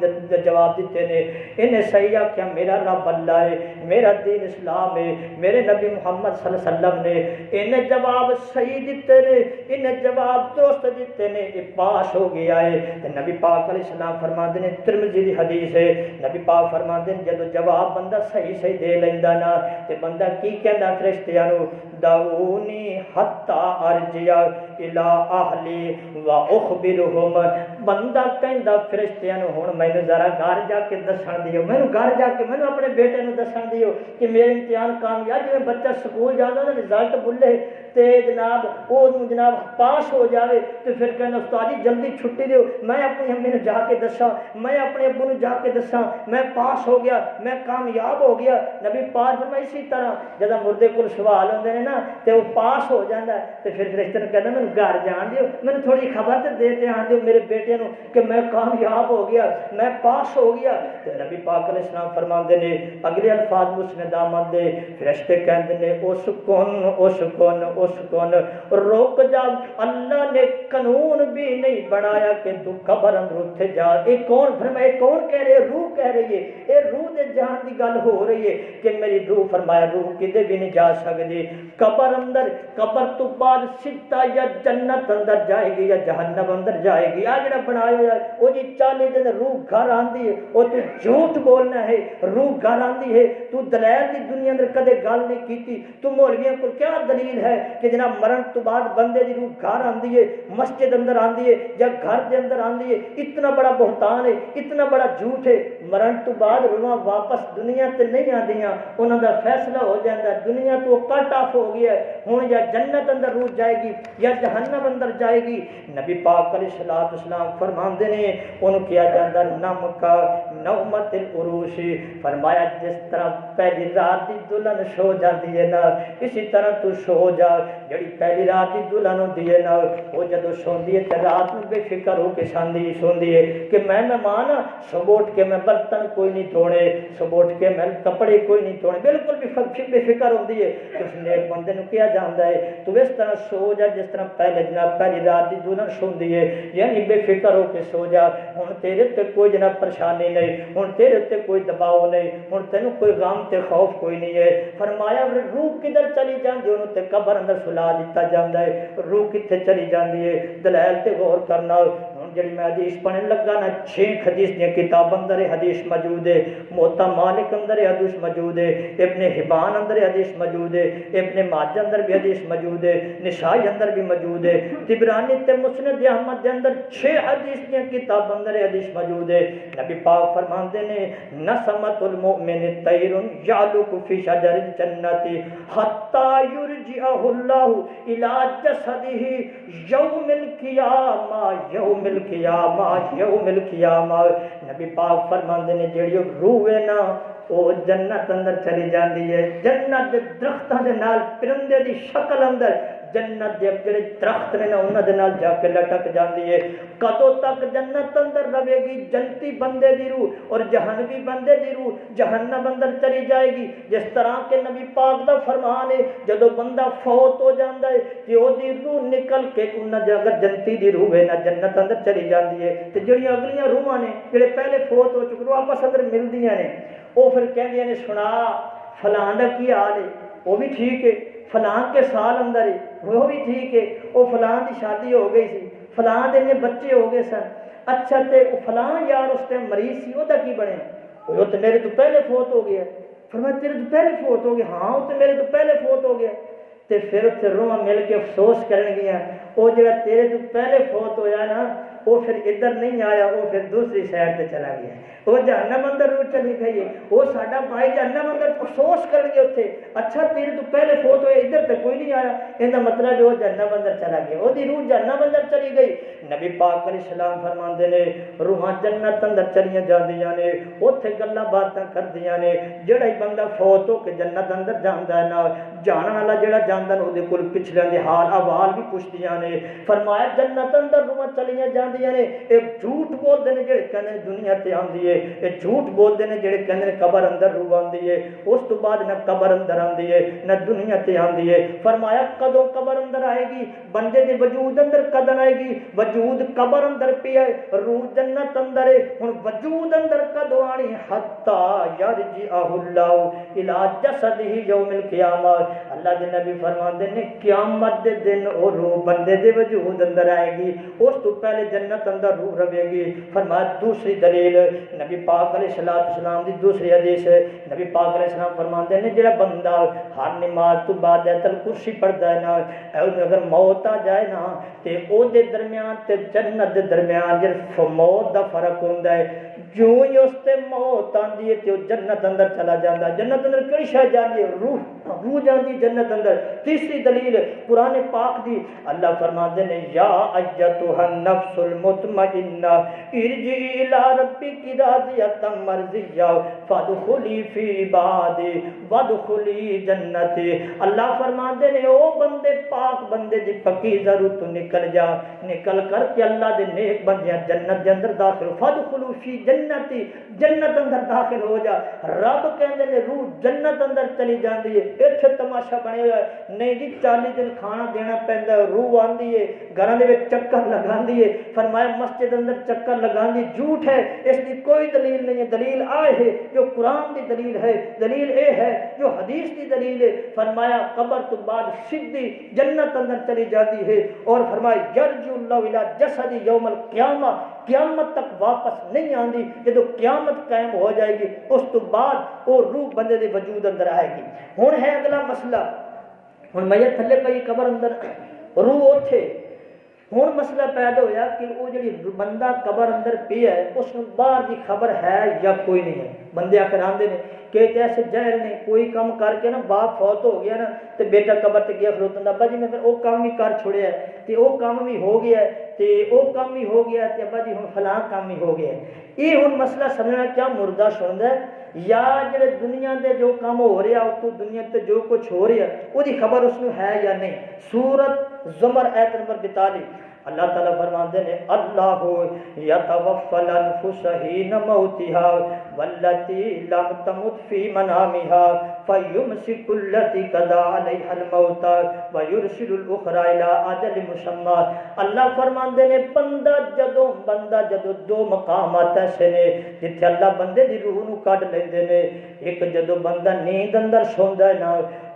جواب دیتے نے۔ انہیں صحیح کیا میرا رب اللہ ہے، میرا دین اسلام ہے، میرے نبی محمد محمد صلی اللہ علیہ وسلم نے انہیں جواب صحیح دیتے نے انہیں جواب درست دیتے نے، یہ پاس ہو گیا ہے۔ تے نبی پاک علیہ السلام فرماندے نے، ترمذی دی حدیث ہے۔ نبی پاک فرماندے نے جدو جواب بندہ صحیح صحیح دے لیندا نا، تے بندہ کی کہندا فرشتیاں نو دعونی حتی ارجع الہ اہلی و اخبرہم۔ بندہ کہندا فرشتیاں نو میں مینوں ذرا گھر جا کے دسان دیو۔ مینوں گھر جا کے مینوں اپنے بیٹے نو دسان دیو کہ میرے امتحان کامیاب میں بچہ سکول جانا تھا ریزالٹ بلے تے جناب، او جناب پاس ہو جاوے تے پھر کہنا استاد جی جلدی چھٹی دیو۔ میں اپنی امی نو جا کے دساں۔ میں اپنے ابو نو جا کے دساں۔ میں پاس ہو گیا، میں کامیاب ہو گیا۔ نبی پاس فرمایا اسی طرح۔ جدا مردے کل سوال ہوندے نے نا ਨਾ ਤੇ ਉਹ ਪਾਸ ਹੋ ਜਾਂਦਾ ਹੈ, ਤੇ ਫਿਰ ਫਰਿਸ਼ਤੇ ਨੂੰ ਕਹਿੰਦਾ ਮੈਨੂੰ ਘਰ ਜਾਣ ਦਿਓ ਮੈਨੂੰ ਥੋੜੀ ਖਬਰ ਤੇ ਦੇ ਤੇ ਆਣ ਦਿਓ ਮੇਰੇ ਬੇਟੇ ਨੂੰ ਕਿ ਮੈਂ ਕਾਮਯਾਬ ਹੋ ਗਿਆ ਮੈਂ ਪਾਸ ਹੋ ਗਿਆ ਤੇ ਨਬੀ ਪਾਕ ਅਲੈਹਿਸ ਸਲਾਮ ਫਰਮਾਉਂਦੇ ਨੇ ਅਗਲੇ ਅਲਫਾਜ਼ ਮੁਸਨਦ ਆਮਦ ਦੇ ਫਰਿਸ਼ਤੇ ਕਹਿੰਦੇ ਨੇ ਉਸ ਕੋਨ ਉਸ ਕੋਨ ਉਸ ਕੋਨ ਰੁਕ ਜਾ ਅੱਲਾ ਨੇ ਕਾਨੂੰਨ ਵੀ ਨਹੀਂ ਬਣਾਇਆ ਕਿ ਤੂੰ ਕਬਰ ਅੰਦਰ ਉੱਥੇ ਜਾ ਇਹ ਕੌਣ ਫਰਮਾਏ ਕੌਣ ਕਹਿ ਰਿਹਾ ਰੂਹ ਕਹਿ ਰਹੀ ਹੈ ਇਹ ਰੂਹ ਦੇ ਜਾਣ ਦੀ ਗੱਲ ਹੋ ਰਹੀ ਹੈ ਕਿ ਮੇਰੀ ਰੂਹ ਫਰਮਾਇਆ ਰੂਹ ਕਿਤੇ ਵੀ قبر اندر، قبر تو بعد سیدھا یا جنت اندر جائے گی یا جہنم اندر جائے گی؟ آ جڑا بنایا ہے، وہ جی چالی دن روح گھر آندی ہے، وہ تو جھوٹ بولنا ہے، روح گھر آندی ہے۔ تو دلائل دی دنیا اندر کدے گل نہیں کیتی۔ تو مولویاں کو کیا دلیل ہے کہ جناب مرن تو بعد بندے دی روح گھر آندی ہے، مسجد اندر آندی ہے یا گھر دے اندر آندی ہے؟ اتنا بڑا بہتان ہے، اتنا بڑا جھوٹ ہے۔ مرن تو بعد روح واپس دنیا تے نہیں آندیاں انہوں دا فیصلہ ہو جاندا دنیا تو کٹ آف ہو ہو گیا ہے۔ ہوں یا جنت اندر روح جائے گی یا جہنم اندر جائے گی، نبی پاک علیہ السلام اسلام فرماندے نے، انہوں کیا جاندہ نم کا نومت العروش۔ فرمایا، جس طرح پہلی رات دی دلہن سو جاتی ہے نا، اسی طرح تو سو جا۔ جڑی پہلی رات ہی دلہن ہوندی ہے نا وہ جدو سوندی ہے تے رات میں بے فکر ہو کے ساندی سوندی ہے کہ میں مہمان صبح سبوٹ کے میں برتن کوئی نہیں دھونے سبوٹ کے میں کپڑے کوئی نہیں دھونے بالکل بھی فکر بے فکر ہوندی ہے تو اس نیک بندے نو کیا جاندا ہے تو اس طرح سو جا جس طرح پہلے جناب پہلی رات ہی دلہن سوندی ہے یعنی بے فکر ہو کے سو جا ہن تیرے تے کوئی جناب پریشانی نہیں ہن تیرے تے کوئی دباؤ نہیں ہن تینوں کوئی غم تے خوف کوئی نہیں ہے فرمایا روح کدھر چلی جاندی انہوں تے قبر اندر سلا بنا دیتا جاندہ ہے روح کتنے چلی جاندی ہے دلائل تے غور کرنا جڑی میں حدیث پڑھنے لگا نا چھینک حدیث دیا کتاب اندر، حدیث موجود ہے، موتا مالک اندر حدیث موجود ہے، ابن حبان اندر حدیث موجود ہے، ابن ماجہ اندر بھی حدیث موجود ہے نشائی اندر بھی موجود ہے، تبرانی تے مسند احمد دے اندر چھ حدیث دیا کتاب اندر حدیث موجود ہے۔ نبی پاک فرماندے نے، نسمت المؤمن طیر یعلق فی شجر الجنت حتی یرجعہ اللہ الى جسدہ یوم القیامہ یوم القیامہ القیامہ یوم القیامہ نبی پاک فرماندے نے جڑی روح ہے نا جنت اندر چلی جاندی ہے جنت دے درختاں دے نال پرندے دی شکل اندر جنت دے جڑے درخت نے انہاں دے نال جا کے لٹک جاندی ہے۔ کدو تک جنت اندر رہے گی؟ جنتی بندے دی روح اور جہنمی بندے دی روح جہنم اندر چلی جائے گی۔ جس طرح کہ نبی پاک دا فرمان ہے جدو بندہ فوت ہو جاندا ہے، تے او دی روح نکل کے انہاں دے اگر جنتی دی روح ہے نہ جنت اندر چلی جاندی ہے۔ تے جڑی اگلیاں روحاں نے، جڑے پہلے فوت ہو چکے آپس اندر ملدیاں نے۔ وہ پھر کہندیاں نے، سنا، فلاں دا کی حال ہے؟ وہ بھی ٹھیک ہے۔ فلاں کے سال اندر وہ بھی ٹھیک ہے، وہ فلان کی شادی ہو گئی سی فلاں دے بچے ہو گئے سن۔ اچھا تے فلان یار اس ٹائم مریض سی، وہ کی بنے؟ وہ تو میرے تو پہلے فوت ہو گیا۔ فرمایا، تیرے تو پہلے فوت ہو گیا؟ ہاں وہ تو میرے تو پہلے فوت ہو گیا۔ تے پھر اتنے روح مل کے افسوس کرن گیا وہ جڑا تیرے تو پہلے فوت ہویا نا وہ پھر ادھر نہیں آیا، وہ پھر دوسری سائڈ سے چلا گیا۔ وہ جہنم اندر روٹ چلی گئی۔ وہ ساڈا بھائی جہنم اندر افسوس کر گئے اتنے اچھا تیرے تو پہلے فوت ہوئے، ادھر تو کوئی نہیں یہ مطلب وہ جہنم بندر چلا گیا وہ روح جہنم اندر چلی گئی نبی پاک علیہ السلام فرماندے نے روحاں جنت اندر چلیاں جاندیاں نے اوتھے گلاں باتاں کردیاں نے جڑا ہی بندہ فوت ہو کے جنت اندر جاندا ہے نا جان جڑا جاندا ہے وہ کول پچھلے دے حال احوال بھی پوچھدیاں نے فرمایا جنت اندر روحاں چلیاں جاندیاں نے اے جھوٹ بولدے نے جڑے کہندے دنیا تے آندی ہے اے جھوٹ بولدے نے جڑے کہندے قبر اندر روح آندی ہے اس تو بعد نہ کبر اندر آندی ہے نہ دنیا تے آندی فرمایا فرمایا قدوں قبر اندر آئے گی؟ بندے دے وجود اندر قدر آئے گی؟ وجود قبر اندر پی آئے روح جنت اندر ہے۔ ہن وجود اندر قدو آنی؟ حتا یرجع اللہ الہ جسد ہی یوم القیامہ اللہ دے نبی فرماندے نے قیامت دے دن اور روح بندے دے وجود اندر آئے گی۔ اس تو پہلے جنت اندر روح روے گی۔ فرمایا دوسری دلیل، نبی پاک علیہ السلام دی دوسری حدیث ہے۔ نبی پاک علیہ السلام فرماندے نے جڑا بندہ ہر نماز تو بعد ایتل کرسی پ پڑھدا ہے نا اگر موت آ جائے نا تے او دے درمیان تے جنت دے درمیان جڑا موت دا فرق ہوندا ہے جو ہی اس تے موت آندی ہے تے او جنت اندر چلا جاندا جنت اندر کئی شے جاندی ہے؟ روح روح جاندی جنت اندر۔ تیسری دلیل قرآن پاک دی۔ اللہ فرماندے نے، یا ایتھا النفس المطمئنہ، ارجعی الی ربک راضیۃ مرضیہ، فادخلی فی عبادی، وادخلی جنتی۔ اللہ فرماندے نے، او بندے، پاک بندے دی پکی ضرور تو نکل جا۔ نکل کر کے اللہ دے نیک بندیاں جنت دے اندر داخل فادخلوا فی جنت جنتی، جنت اندر داخل ہو جا۔ رب کہندے نے، روح جنت اندر چلی جاندی ہے۔ ایتھے تماشا بنے ہوا ہے نہیں جی 40 دن کھانا دینا پیندا ہے، روح آندی ہے، گھراں دے وچ چکر لگاندی ہے۔ فرمایا، مسجد اندر چکر لگاندی جھوٹ ہے، اس دی کوئی دلیل نہیں ہے۔ دلیل آئے ہے، جو قرآن دی دلیل ہے۔ دلیل اے ہے، جو حدیث دی دلیل ہے۔ فرمایا، قبر تو بعد سیدھی جنت اندر چلی جاتی ہے۔ اور فرمایا، یرجو اللہ الی جسد یوم القیامہ۔ قیامت تک واپس نہیں آندی، جدو قیامت قائم ہو جائے گی، اس تو بعد وہ روح بندے دے وجود اندر آئے گی۔ ہن ہے اگلا مسئلہ۔ ہن میت تھلے پئی قبر اندر روح اوتھے۔ ہوں مسئلہ پیدا ہویا کہ وہ جڑی بندہ قبر اندر پیا ہے، اس باہر دی خبر ہے یا کوئی نہیں ہے۔ بندے آخر آندے نے کہ ایسے جہل نے کوئی کام کر کے نا باپ فوت ہو گیا نا تے بیٹا قبر تے گیا خلوتن ابا جی میں پھر وہ کام بھی کر چھوڑیا ہے تے وہ کام بھی ہو گیا ہے تے وہ کام بھی ہو گیا تے ابا جی ہن فلاں کام بھی ہو گیا ہے یہ ہن مسئلہ سمجھنا کیا مردہ سندا ہے یا جڑے دنیا دے جو کام ہو رہا اس تو دنیا تے جو کچھ ہو رہا وہ خبر اس نو ہے یا نہیں سورت زمر ایت نمبر 42 اللہ تعالیٰ فرماتے ہیں اللہ یتوفى الانفس حين موتها والتي لم تمت في منامها فيمسك التي قضى عليها الموت ويرسل الاخرى الى اجل مسمى اللہ فرماندے نے بندہ جدوں بندہ جدوں دو مقامات ایسے نے جتھے اللہ بندے دی روح نو کڈ لیندے نے، ایک جدوں بندہ نیند اندر سوندا ہے نا،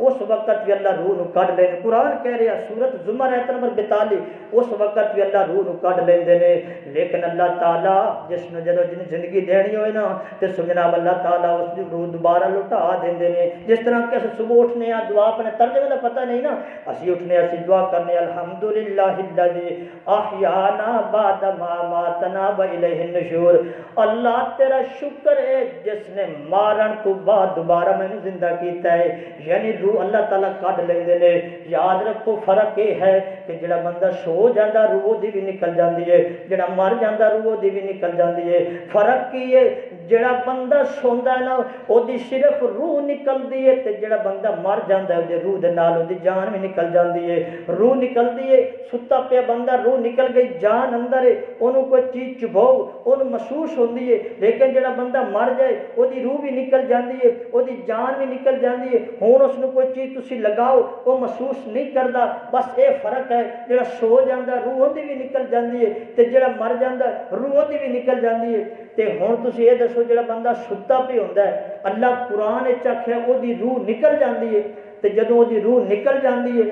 اس وقت بھی اللہ روح نو کڈ لیندے قرآن کہہ رہا سورت زمر ایت نمبر 42 اس وقت بھی اللہ روح نو کڈ لیندے نے۔ لیکن اللہ تعالی، جس نو جدوں جن زندگی دینی ہوئے نا، تے سجناب اللہ تعالی اس روح دوبارہ لٹا دیندے نے جس طرح کہ اسی صبح اٹھنے آ دعا اپنے ترجمے کا پتہ نہیں نا اسی اٹھنے اسی دعا کرنے الحمدللہ الذی احیانا بعد ما ماتنا و الیہ النشور اللہ تیرا شکر ہے جس نے مارن تو بعد دوبارہ میں نے زندہ کیتا ہے یعنی روح اللہ تعالی کڈ لیندے نے یاد رکھو فرق یہ ہے کہ جڑا بندہ سو جاندا روح دی بھی نکل جاندی ہے جڑا مر جاندا روح دی بھی نکل جاندی ہے فرق کی ہے جڑا بندہ سوندا ہے نا او دی صرف روح نکلدی ہے تے جڑا بندہ مر جاندا ہے او دی روح دے نال او دی جان بھی نکل جاندی ہے روح نکلدی ہے ستا پیا بندہ روح نکل گئی جان اندر ہے اونوں کوئی چیز چباؤ اونوں محسوس ہوندی ہے لیکن جڑا بندہ مر جائے او دی روح بھی نکل جاندی ہے او دی جان بھی نکل جاندی ہے ہن اس نو کوئی چیز تسی لگاؤ او محسوس نہیں کردا بس اے فرق ہے جڑا سو جاندا روح دی بھی نکل جاندی ہے تے جڑا مر جاندا روح دی بھی نکل جاندی ہے تے ہن تسی یہ دسو جڑا بندہ ستا پہ ہوندا ہے اللہ قرآن وچ آکھیا او دی روح نکل جاندی ہے تے جدوں او دی روح نکل جاندی ہے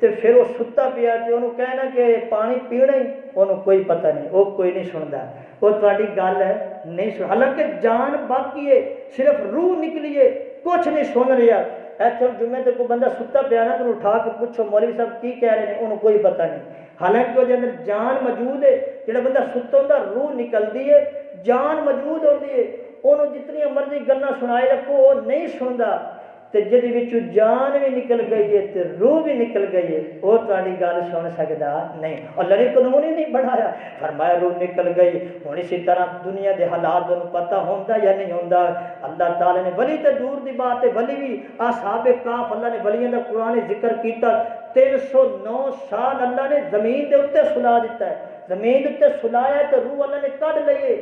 تے پھر وہ ستا پیا تے اونوں کہنا کہ پانی پینا ہی اونوں کوئی پتہ نہیں او کوئی نہیں سندا وہ تہاڈی گل ہے نہیں سن حالانکہ جان باقی ہے صرف روح نکلی ہے کچھ نہیں سن رہا ایتھے جمعے تے کوئی بندہ ستا پیا نا تو اٹھا کے پوچھو مولوی صاحب کی کہہ رہے ہیں انہوں کوئی پتہ نہیں حالانکہ وہ اندر جان موجود ہے جڑا بندہ ستا ہوندا روح نکلدی ہے جان موجود ہوندی ہے انہوں جتنی مرضی گلاں سنائے رکھو وہ نہیں سندا تے جدی وچوں جان بھی نکل گئی ہے تے روح بھی نکل گئی ہے وہ تہاڈی گل سن سکدا نہیں اور لڑی قانون ہی نہیں بڑھایا فرمایا روح نکل گئی ہن اسی طرح دنیا دے حالات نوں پتہ ہوندا یا نہیں ہوندا اللہ تعالی نے ولی تے دور دی بات ہے ولی بھی اصحاب کاف اللہ نے ولیاں دا قرآن ذکر کیتا 309 سال اللہ نے زمین دے اوتے سلا دیتا ہے زمین دے اوتے سلایا تے روح اللہ نے کڈ لیے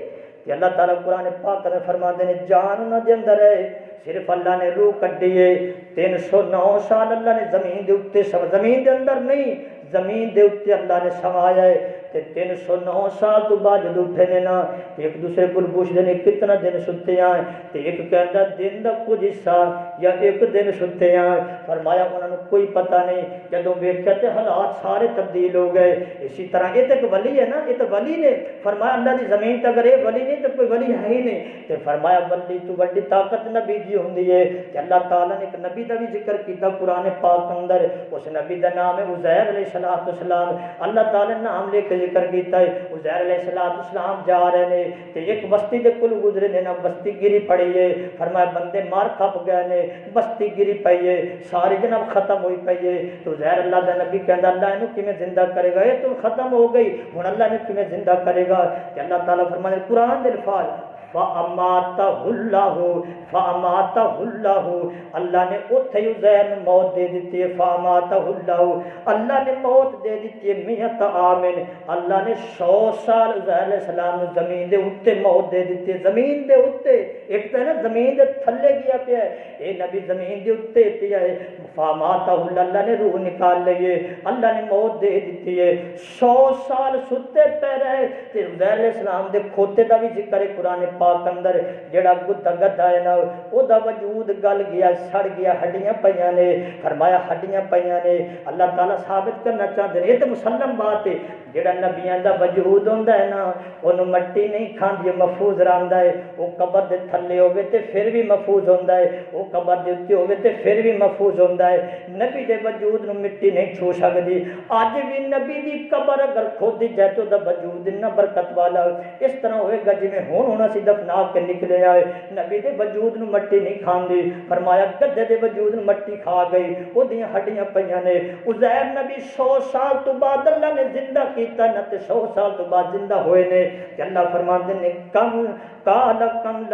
کہ اللہ تعالیٰ قرآن پاک میں فرماندے نے، جان انہوں نے اندر ہے، صرف اللہ نے روح کڈی ہے، تین سو نو سال اللہ نے زمین دے اتے سم زمین دے اندر نہیں، زمین دے اتے اللہ نے سمایا ہے۔ تے تین سو نو سال تو بعد جدو اٹھے نے نا، ایک دوسرے کو پوچھتے ہیں کتنا دن ستے آئے؟ تے ایک کہندا، دن دا کچھ حصہ یا ایک دن سنتے ہیں، فرمایا انہوں نے کوئی پتہ نہیں، جدوں ویکھیا تے حالات سارے تبدیل ہو گئے۔ اسی طرح یہ تو ایک ولی ہے نا، یہ تو ولی نے فرمایا اللہ دی زمین تک اگر یہ ولی نہیں تو کوئی ولی ہے ہی نہیں۔ تو فرمایا ولی تو بڑی طاقت نبی جی ہوں ہے اللہ تعالیٰ نے ایک نبی دا بھی ذکر کیا پرانے پاک اندر۔ اس نبی دا نام ہے عزیر علیہ الصلوۃ اسلام اللہ تعالیٰ نے نام لے کے ذکر کیا ہے، عزیر علیہ الصلوۃ اسلام جا رہے ہیں ایک بستی دے کل گزرے نے، نا بستی گری پڑی ہے۔ فرمایا بندے مار کھپ گئے نے۔ بستی گری پی ہے ساری جناب ختم ہوئی پی ہے تو زہر اللہ دے نبی کہندا، اللہ اینو کیویں زندہ کرے گا؟ اے تو ختم ہو گئی۔ ہن اللہ نے کیویں زندہ کرے گا؟ کہ اللہ تعالی فرماندے، قرآن دے الفاظ فَأَمَاتَهُ اللَّهُ فَأَمَاتَهُ اللَّهُ اللہ نے اتھے عزیر نے موت دے دیتی ہے، فَأَمَاتَهُ اللَّهُ اللہ نے موت دے دیتی ہے میت آمن اللہ نے سو سال عزیر علیہ السلام نے زمین دے اتے موت دے دیتی ہے۔ زمین دے اتے ایک تو ہے نا، زمین دے تھلے گیا پہ ہے۔ اے نبی، زمین دے اتے پہ ہے۔ فَأَمَاتَهُ اللَّهُ اللہ نے روح نکال لئیے اللہ نے موت دے دیتی ہے۔ سو سال ستے پہ رہے۔ تے عزیر علیہ السلام دے کھوتے دا بھی ذکر ہے، قرآن پاک اندر جڑا گدا گدا ہے نا او دا وجود گل گیا سڑ گیا ہڈیاں پیاں نے فرمایا ہڈیاں پیاں نے اللہ تعالی ثابت کرنا چاہتے ہیں یہ تو مسلم بات ہے جڑا نبیاں دا وجود ہوندا ہے نا اونوں مٹی نہیں کھاندی محفوظ رہندا ہے او قبر دے تھلے ہوے تے پھر بھی محفوظ ہوندا ہے او قبر دے اوتے ہوے تے پھر بھی محفوظ ہوندا ہے نبی دے وجود نو مٹی نہیں چھو سکدی اج بھی نبی دی قبر اگر کھودی جائے تو دا وجود نہ برکت والا اس طرح ہوئے گا جویں ہن ہونا سی دفنا کے نکلے آئے۔ نبی دے وجود نو مٹی نہیں کھاندی فرمایا گدے دے وجود نو مٹی کھا گئی او ہڈیاں پیاں نے۔ عزیر نبی سو سال تو بعد اللہ نے زندہ کیتا، نہ تے سو سال تو بعد زندہ ہوئے نے۔ کہ اللہ فرماندے نے، کم کال کم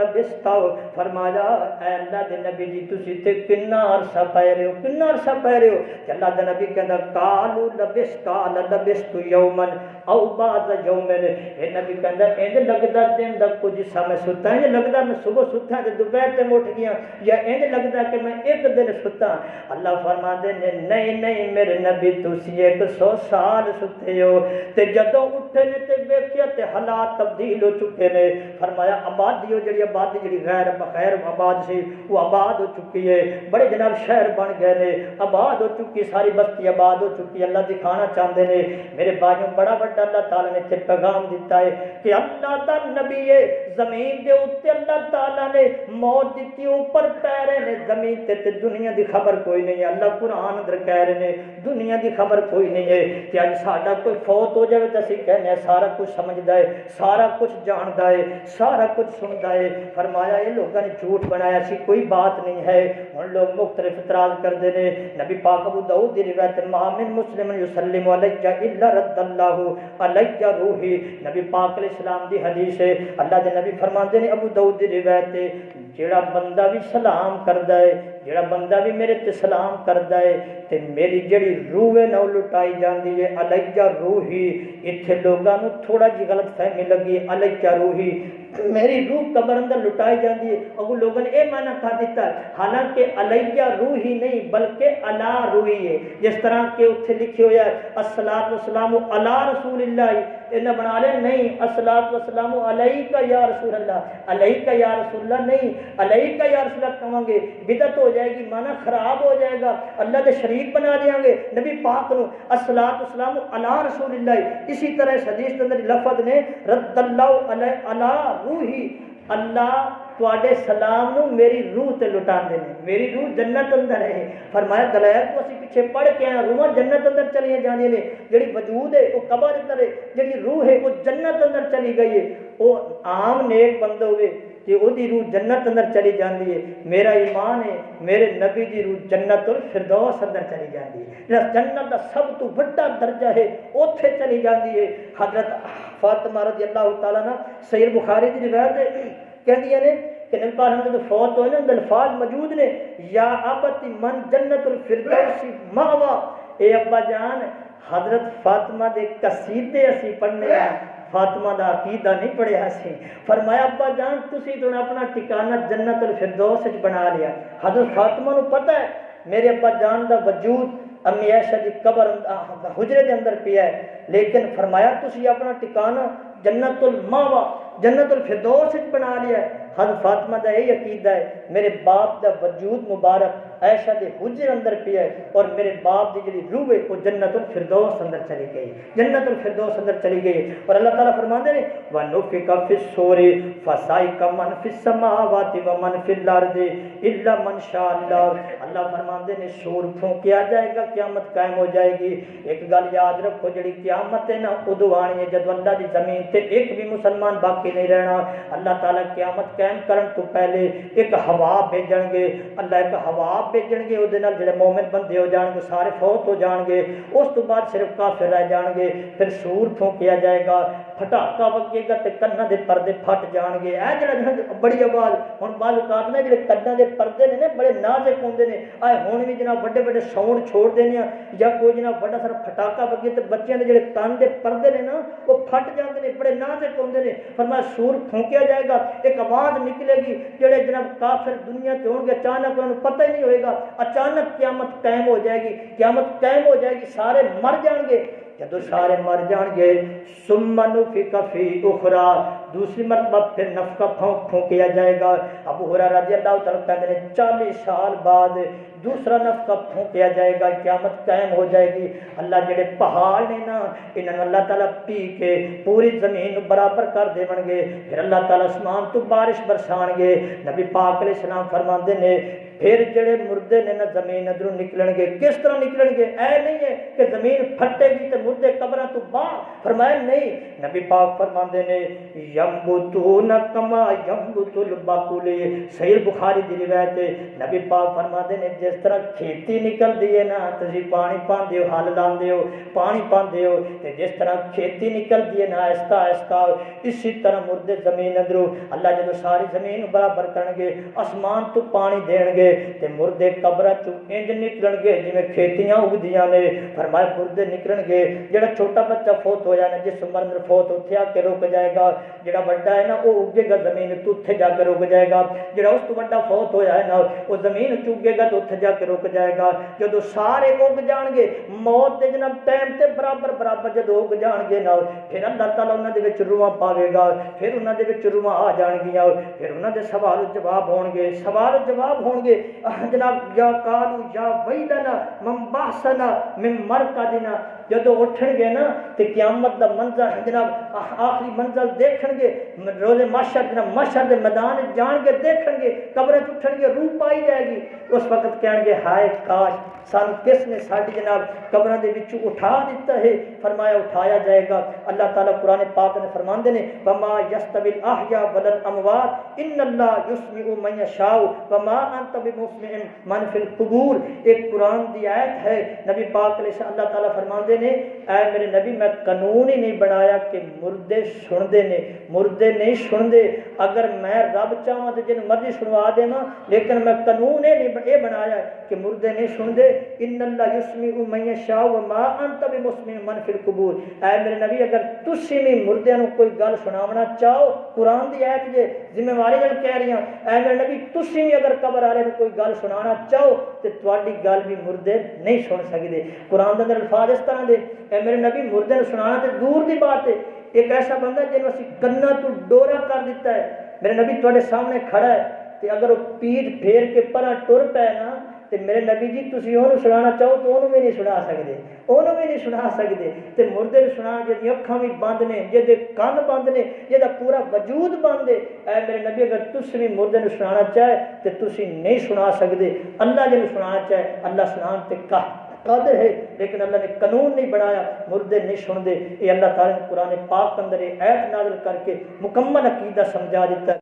فرمایا اے اللہ دے نبی جی تسی تے کنا عرصہ پے رہے ہو کنا عرصہ پے رہے ہو کہ اللہ دے نبی کہندا کالو لبس کال لبست یومن او بعد یومن اے نبی کہندا انج لگدا دن دا کچھ سا میں ستا انج لگدا میں صبح ستا تے دوپہر تے اٹھ گیا یا انج لگدا کہ میں ایک دن ستا اللہ فرماندے نے نہیں نہیں میرے نبی تسی ایک سو سال ستے ہو تے جدوں اٹھے نے تے ویکھیا تے حالات تبدیل ہو چکے نے فرمایا آبادی ہو جڑی آبادی جڑی غیر بخیر آباد سی، وہ آباد ہو چکی ہے۔ بڑے جناب شہر بن گئے نے، آباد ہو چکی، ساری بستی آباد ہو چکی ہے اللہ دکھانا چاہتے ہیں میرے بھائیوں، بڑا بڑا اللہ تعالیٰ نے تے پیغام دیتا ہے کہ اللہ دا نبی ہے، زمین دے اوتے اللہ تعالیٰ نے موت دیتی، اوپر پیرے نے زمین تے تے دنیا دی خبر کوئی نہیں ہے۔ اللہ قرآن اندر کہہ رہے نے، دنیا دی خبر کوئی نہیں ہے کہ اج ساڈا کوئی فوت ہو جائے تو اسی کہنے سارا کچھ سمجھدا ہے، سارا کچھ جاندا ہے، سارا کچھ سنتا ہے فرمایا یہ لوگوں نے جھوٹ بنایا سی کوئی بات نہیں ہے ہوں لوگ مختلف اعتراض کرتے ہیں نبی پاک ابو داؤد دی روایت مامن مسلم یسلم علیہ الا رد اللہ علیہ روحی نبی پاک علیہ السلام دی حدیث ہے اللہ دے نبی فرماندے نے ابو داؤد دی روایت جیڑا بندہ بھی سلام کردا ہے جیڑا بندہ بھی میرے تے سلام کردا ہے تے میری جڑی روح ہے نہ وہ لٹائی جاندی ہے علیہ روحی ایتھے لوگاں نو تھوڑا جی غلط فہمی لگی علیہ روحی۔ میری روح قبر اندر لٹائی جاندی ہے، اگو لوگوں نے اے معنی کر دیتا ہے، حالانکہ علیہ روحی نہیں بلکہ علا روحی ہے۔ جس طرح کہ اتنے لکھے ہویا ہے السلام والسلام علی رسول اللہ۔ انہیں بنا لے، نہیں السلام والسلام علیہ کا یا رسول اللہ۔ علیہ کا یا رسول اللہ، نہیں علیہ کا یا رسول اللہ کہاں گے بدت ہو جائے گی معنی خراب ہو جائے گا، اللہ دے شریک بنا دیا گے۔ نبی پاک نو السلام والسلام علی رسول اللہ، اسی طرح اس حدیث کے اندر لفظ نے، رد اللہ علیہ علی روحی، اللہ تے سلام نو میری روح تے لٹا دے میری روح جنت اندر ہے۔ فرمایا، دلائل تو اسی پیچھے پڑھ کے آئے روح جنت اندر چلی جانے نے۔ جڑی وجود ہے، وہ قبر اندر ہے، جڑی روح ہے، وہ جنت اندر چلی گئی ہے۔ وہ عام نیک بندہ ہوئے کہ وہ دی روح جنت اندر چلی جاندی ہے۔ میرا ایمان ہے، میرے نبی دی روح جنت الفردوس اندر چلی جاندی ہے۔ جس جنت دا سب تو بڑا درجہ ہے، اوتھے چلی جاندی ہے۔ حضرت فاطمہ رضی اللہ تعالیٰ عنہ سید بخاری دی روایت ہے نے کہ نبی پاک ہم فوت ہوئے نا الفاظ موجود نے، یا ابتی من جنت الفردوس ماوا اے ابا جان، حضرت فاطمہ دے قصیدے اسی پڑھنے ہیں فاطمہ دا عقیدہ نہیں پڑھیا سی فرمایا ابا جان تسی تو اپنا ٹھکانہ جنت الفردوس وچ بنا لیا حضرت فاطمہ نو پتہ ہے میرے ابا جان دا وجود امی عائشہ دی قبر حجرے دے اندر پیا ہے لیکن فرمایا تسی اپنا ٹھکانہ جنت الماوا جنت الفردوس وچ بنا لیا ہے حضرت فاطمہ دا یہ عقیدہ ہے میرے باپ دا وجود مبارک عائشہ دے حجر اندر پیا ہے اور میرے باپ دی جڑی روح ہے، وہ جنت الفردوس اندر چلی گئی جنت الفردوس اندر چلی گئی اور اللہ تعالیٰ فرماندے نے، وَنُفِقَ فِي الصُّورِ فَصَعِقَ مَنْ فِي السَّمَاوَاتِ وَمَنْ فِي الْأَرْضِ إِلَّا مَنْ شَاءَ اللَّهُ اللہ فرماندے نے، سور پھونکیا جائے گا، قیامت قائم ہو جائے گی۔ ایک گل یاد رکھو، جڑی قیامت ہے نا ادو آنی ہے۔ جدو اللہ دی زمین تے ایک بھی مسلمان باقی نہیں رہنا، اللہ تعالیٰ قیامت قائم کرن تو پہلے ایک ہوا بھیجن گے۔ اللہ ایک ہوا بھیجن گے وہ جڑے مومن بندے ہو جان گے سارے فوت ہو جان گے اس تو بعد صرف کافر رہ جان گے پھر سور پھونکیا جائے گا پھٹاکا وگے گا تے کناں دے پردے پھٹ جان گے اے جڑا جڑا بڑی آواز ہن بعض اوقات نے جڑے کناں دے پردے نے نا بڑے نازک ہوندے نے اے ہن بھی جناب بڑے بڑے ساؤنڈ چھوڑ دینے ہیں یا کوئی جناب بڑا سارا پھٹاکا وگے تے بچیاں دے جڑے کان دے پردے نے نا وہ پھٹ جاندے نے بڑے نازک ہوندے نے فرمایا سور پھونکیا جائے گا ایک آواز نکلے گی جڑے جناب کافر دنیا تے ہون گے اچانک انہوں پتہ ہی نہیں ہوئے گا اچانک قیامت قائم ہو جائے گی قیامت قائم ہو جائے گی سارے مر جان گے جدو سارے مر جان گے، سمن فی کفی اخرا دوسری مرتبہ پھر نفقہ پھونک پھونکیا جائے گا۔ ابو ہرا رضی اللہ تعالیٰ کہتے ہیں، چالیس سال بعد دوسرا نفقہ پھونکیا جائے گا، قیامت قائم ہو جائے گی۔ اللہ جڑے پہاڑ نے نا انہوں اللہ تعالیٰ پی کے پوری زمین برابر کر دے گے۔ پھر اللہ تعالیٰ اسمان تو بارش برسان گے۔ نبی پاک علیہ السلام فرماندے نے پھر جڑے مردے نے نا زمین ادھروں نکلن گے کس طرح نکلن گے اے نہیں ہے کہ زمین پھٹے گی تے مردے قبراں تو باہر۔ فرمایا نہیں، نبی پاک فرماندے نے، یمبتون کما یمبت البقول صحیح بخاری دی روایت ہے، نبی پاک فرماندے نے، جس طرح کھیتی نکلدی ہے نا، تسی پانی پاندے ہو، ہل لاندے ہو، پانی پاندے ہو، تے جس طرح کھیتی نکلدی ہے نا، آہستہ آہستہ، اسی طرح مردے زمین ادھروں، اللہ جدو ساری زمین برابر کرن گے آسمان تو پانی دین گے تے مردے قبر چ انج نکلن گے جویں کھیتیاں اگدیاں نے۔ فرمایا، مردے نکلن گے۔ جڑا چھوٹا بچہ فوت ہو جانا، جس عمر میں فوت اتھے آ کے رک جائے گا۔ جڑا بڑا ہے نا وہ اگے گا زمین تو اتھے جا کے رک جائے گا۔ جڑا اس تو بڑا فوت ہویا ہے نا وہ زمین چگے گا تو اتھے جا کے رک جائے گا۔ جدو سارے اگ جان گے، موت دے جناب ٹائم تے برابر برابر جدو اگ جان گے نا، پھر اللہ تعالیٰ انہاں دے وچ روحاں پاوے گا۔ پھر انہاں دے وچ روحاں آ جان گیاں۔ پھر انہاں دے سوال جواب ہون گے سوال جواب ہون گے آہ جناب یا کالو یا ویدنا من باسنا من مرقدنا جدو اٹھن گے نا تے قیامت دا منظر جناب آخری منزل دیکھن گے روز محشر جناب محشر دے میدان جان گے دیکھن گے قبر اٹھن گے روح پائی جائے گی۔ اس وقت کہن گے ہائے کاش سان کس نے ساڈی جناب قبراں دے وچ اٹھا دیتا ہے؟ فرمایا، اٹھایا جائے گا۔ اللہ تعالیٰ قرآن پاک نے فرماندے نے، وما یستوی الاحیاء والاموات ان اللہ یسمع من یشاء وما انت بمسمع من فی القبور۔ ایک قرآن دی آیت ہے، نبی پاک علیہ اللہ تعالیٰ فرماندے نے اے میرے نبی میں قانون ہی نہیں بنایا کہ مردے سن دے نے مردے نہیں سن دے اگر میں رب چاہاں تو جن مرضی سنوا دے لیکن میں قانون یہ نہیں یہ بنایا کہ مردے نہیں سن دے ان اللہ یسمع من یشاء وما انت بمسمع من فی القبور اے میرے نبی اگر تسی بھی مردے نو کوئی گل سناونا چاہو قرآن دی آیت جے ذمہ واری نال کہہ رہی ہوں اے میرے نبی تسی بھی اگر قبر والے نو کوئی گل سنانا چاہو تے تواڈی گل بھی مردے نہیں سن سکدے قرآن دے اندر الفاظ اس طرح دے اے میرے نبی مردے نو سنانا تے دور دی بات ہے ایک ایسا بندہ جنوں اسی کنا تو ڈورا کر دیتا ہے میرے نبی تواڈے سامنے کھڑا ہے تے اگر وہ پیٹ پھیر کے پرا ٹر پے نا تے میرے نبی جی تسی اونوں سنانا چاہو تو اونوں بھی نہیں سنا سکدے اونوں بھی نہیں سنا سکدے تے مردے نوں سنا جدی اکھاں بھی بند نے جدے کان بند نے جدا پورا وجود بند ہے اے میرے نبی اگر تسی بھی مردے نوں سنانا چاہے تے تسی نہیں سنا سکدے اللہ جے نوں سنانا چاہے اللہ سنان تے کہ قادر ہے، لیکن اللہ نے قانون نہیں بنایا، مردے نہیں سن دے یہ اللہ تعالیٰ نے قرآن پاک اندر یہ ایت نازل کر کے مکمل عقیدہ سمجھا دیتا ہے۔